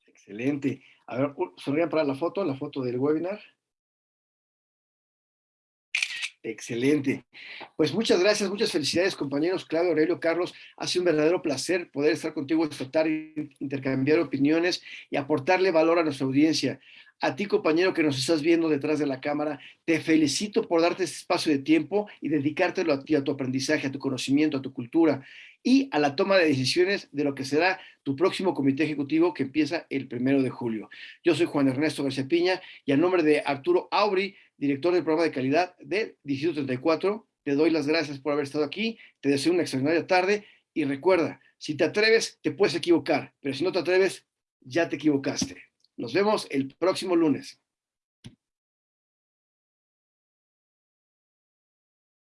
Excelente. A ver, sonrían para la foto, la foto del webinar. Excelente. Pues muchas gracias, muchas felicidades compañeros Claudio, Aurelio, Carlos. Ha sido un verdadero placer poder estar contigo esta intercambiar opiniones y aportarle valor a nuestra audiencia. A ti, compañero, que nos estás viendo detrás de la cámara, te felicito por darte este espacio de tiempo y dedicártelo a ti, a tu aprendizaje, a tu conocimiento, a tu cultura y a la toma de decisiones de lo que será tu próximo comité ejecutivo que empieza el primero de julio. Yo soy Juan Ernesto García Piña y a nombre de Arturo Auri, director del programa de calidad de Distrito 34, te doy las gracias por haber estado aquí, te deseo una extraordinaria tarde y recuerda, si te atreves, te puedes equivocar, pero si no te atreves, ya te equivocaste. Nos vemos el próximo lunes.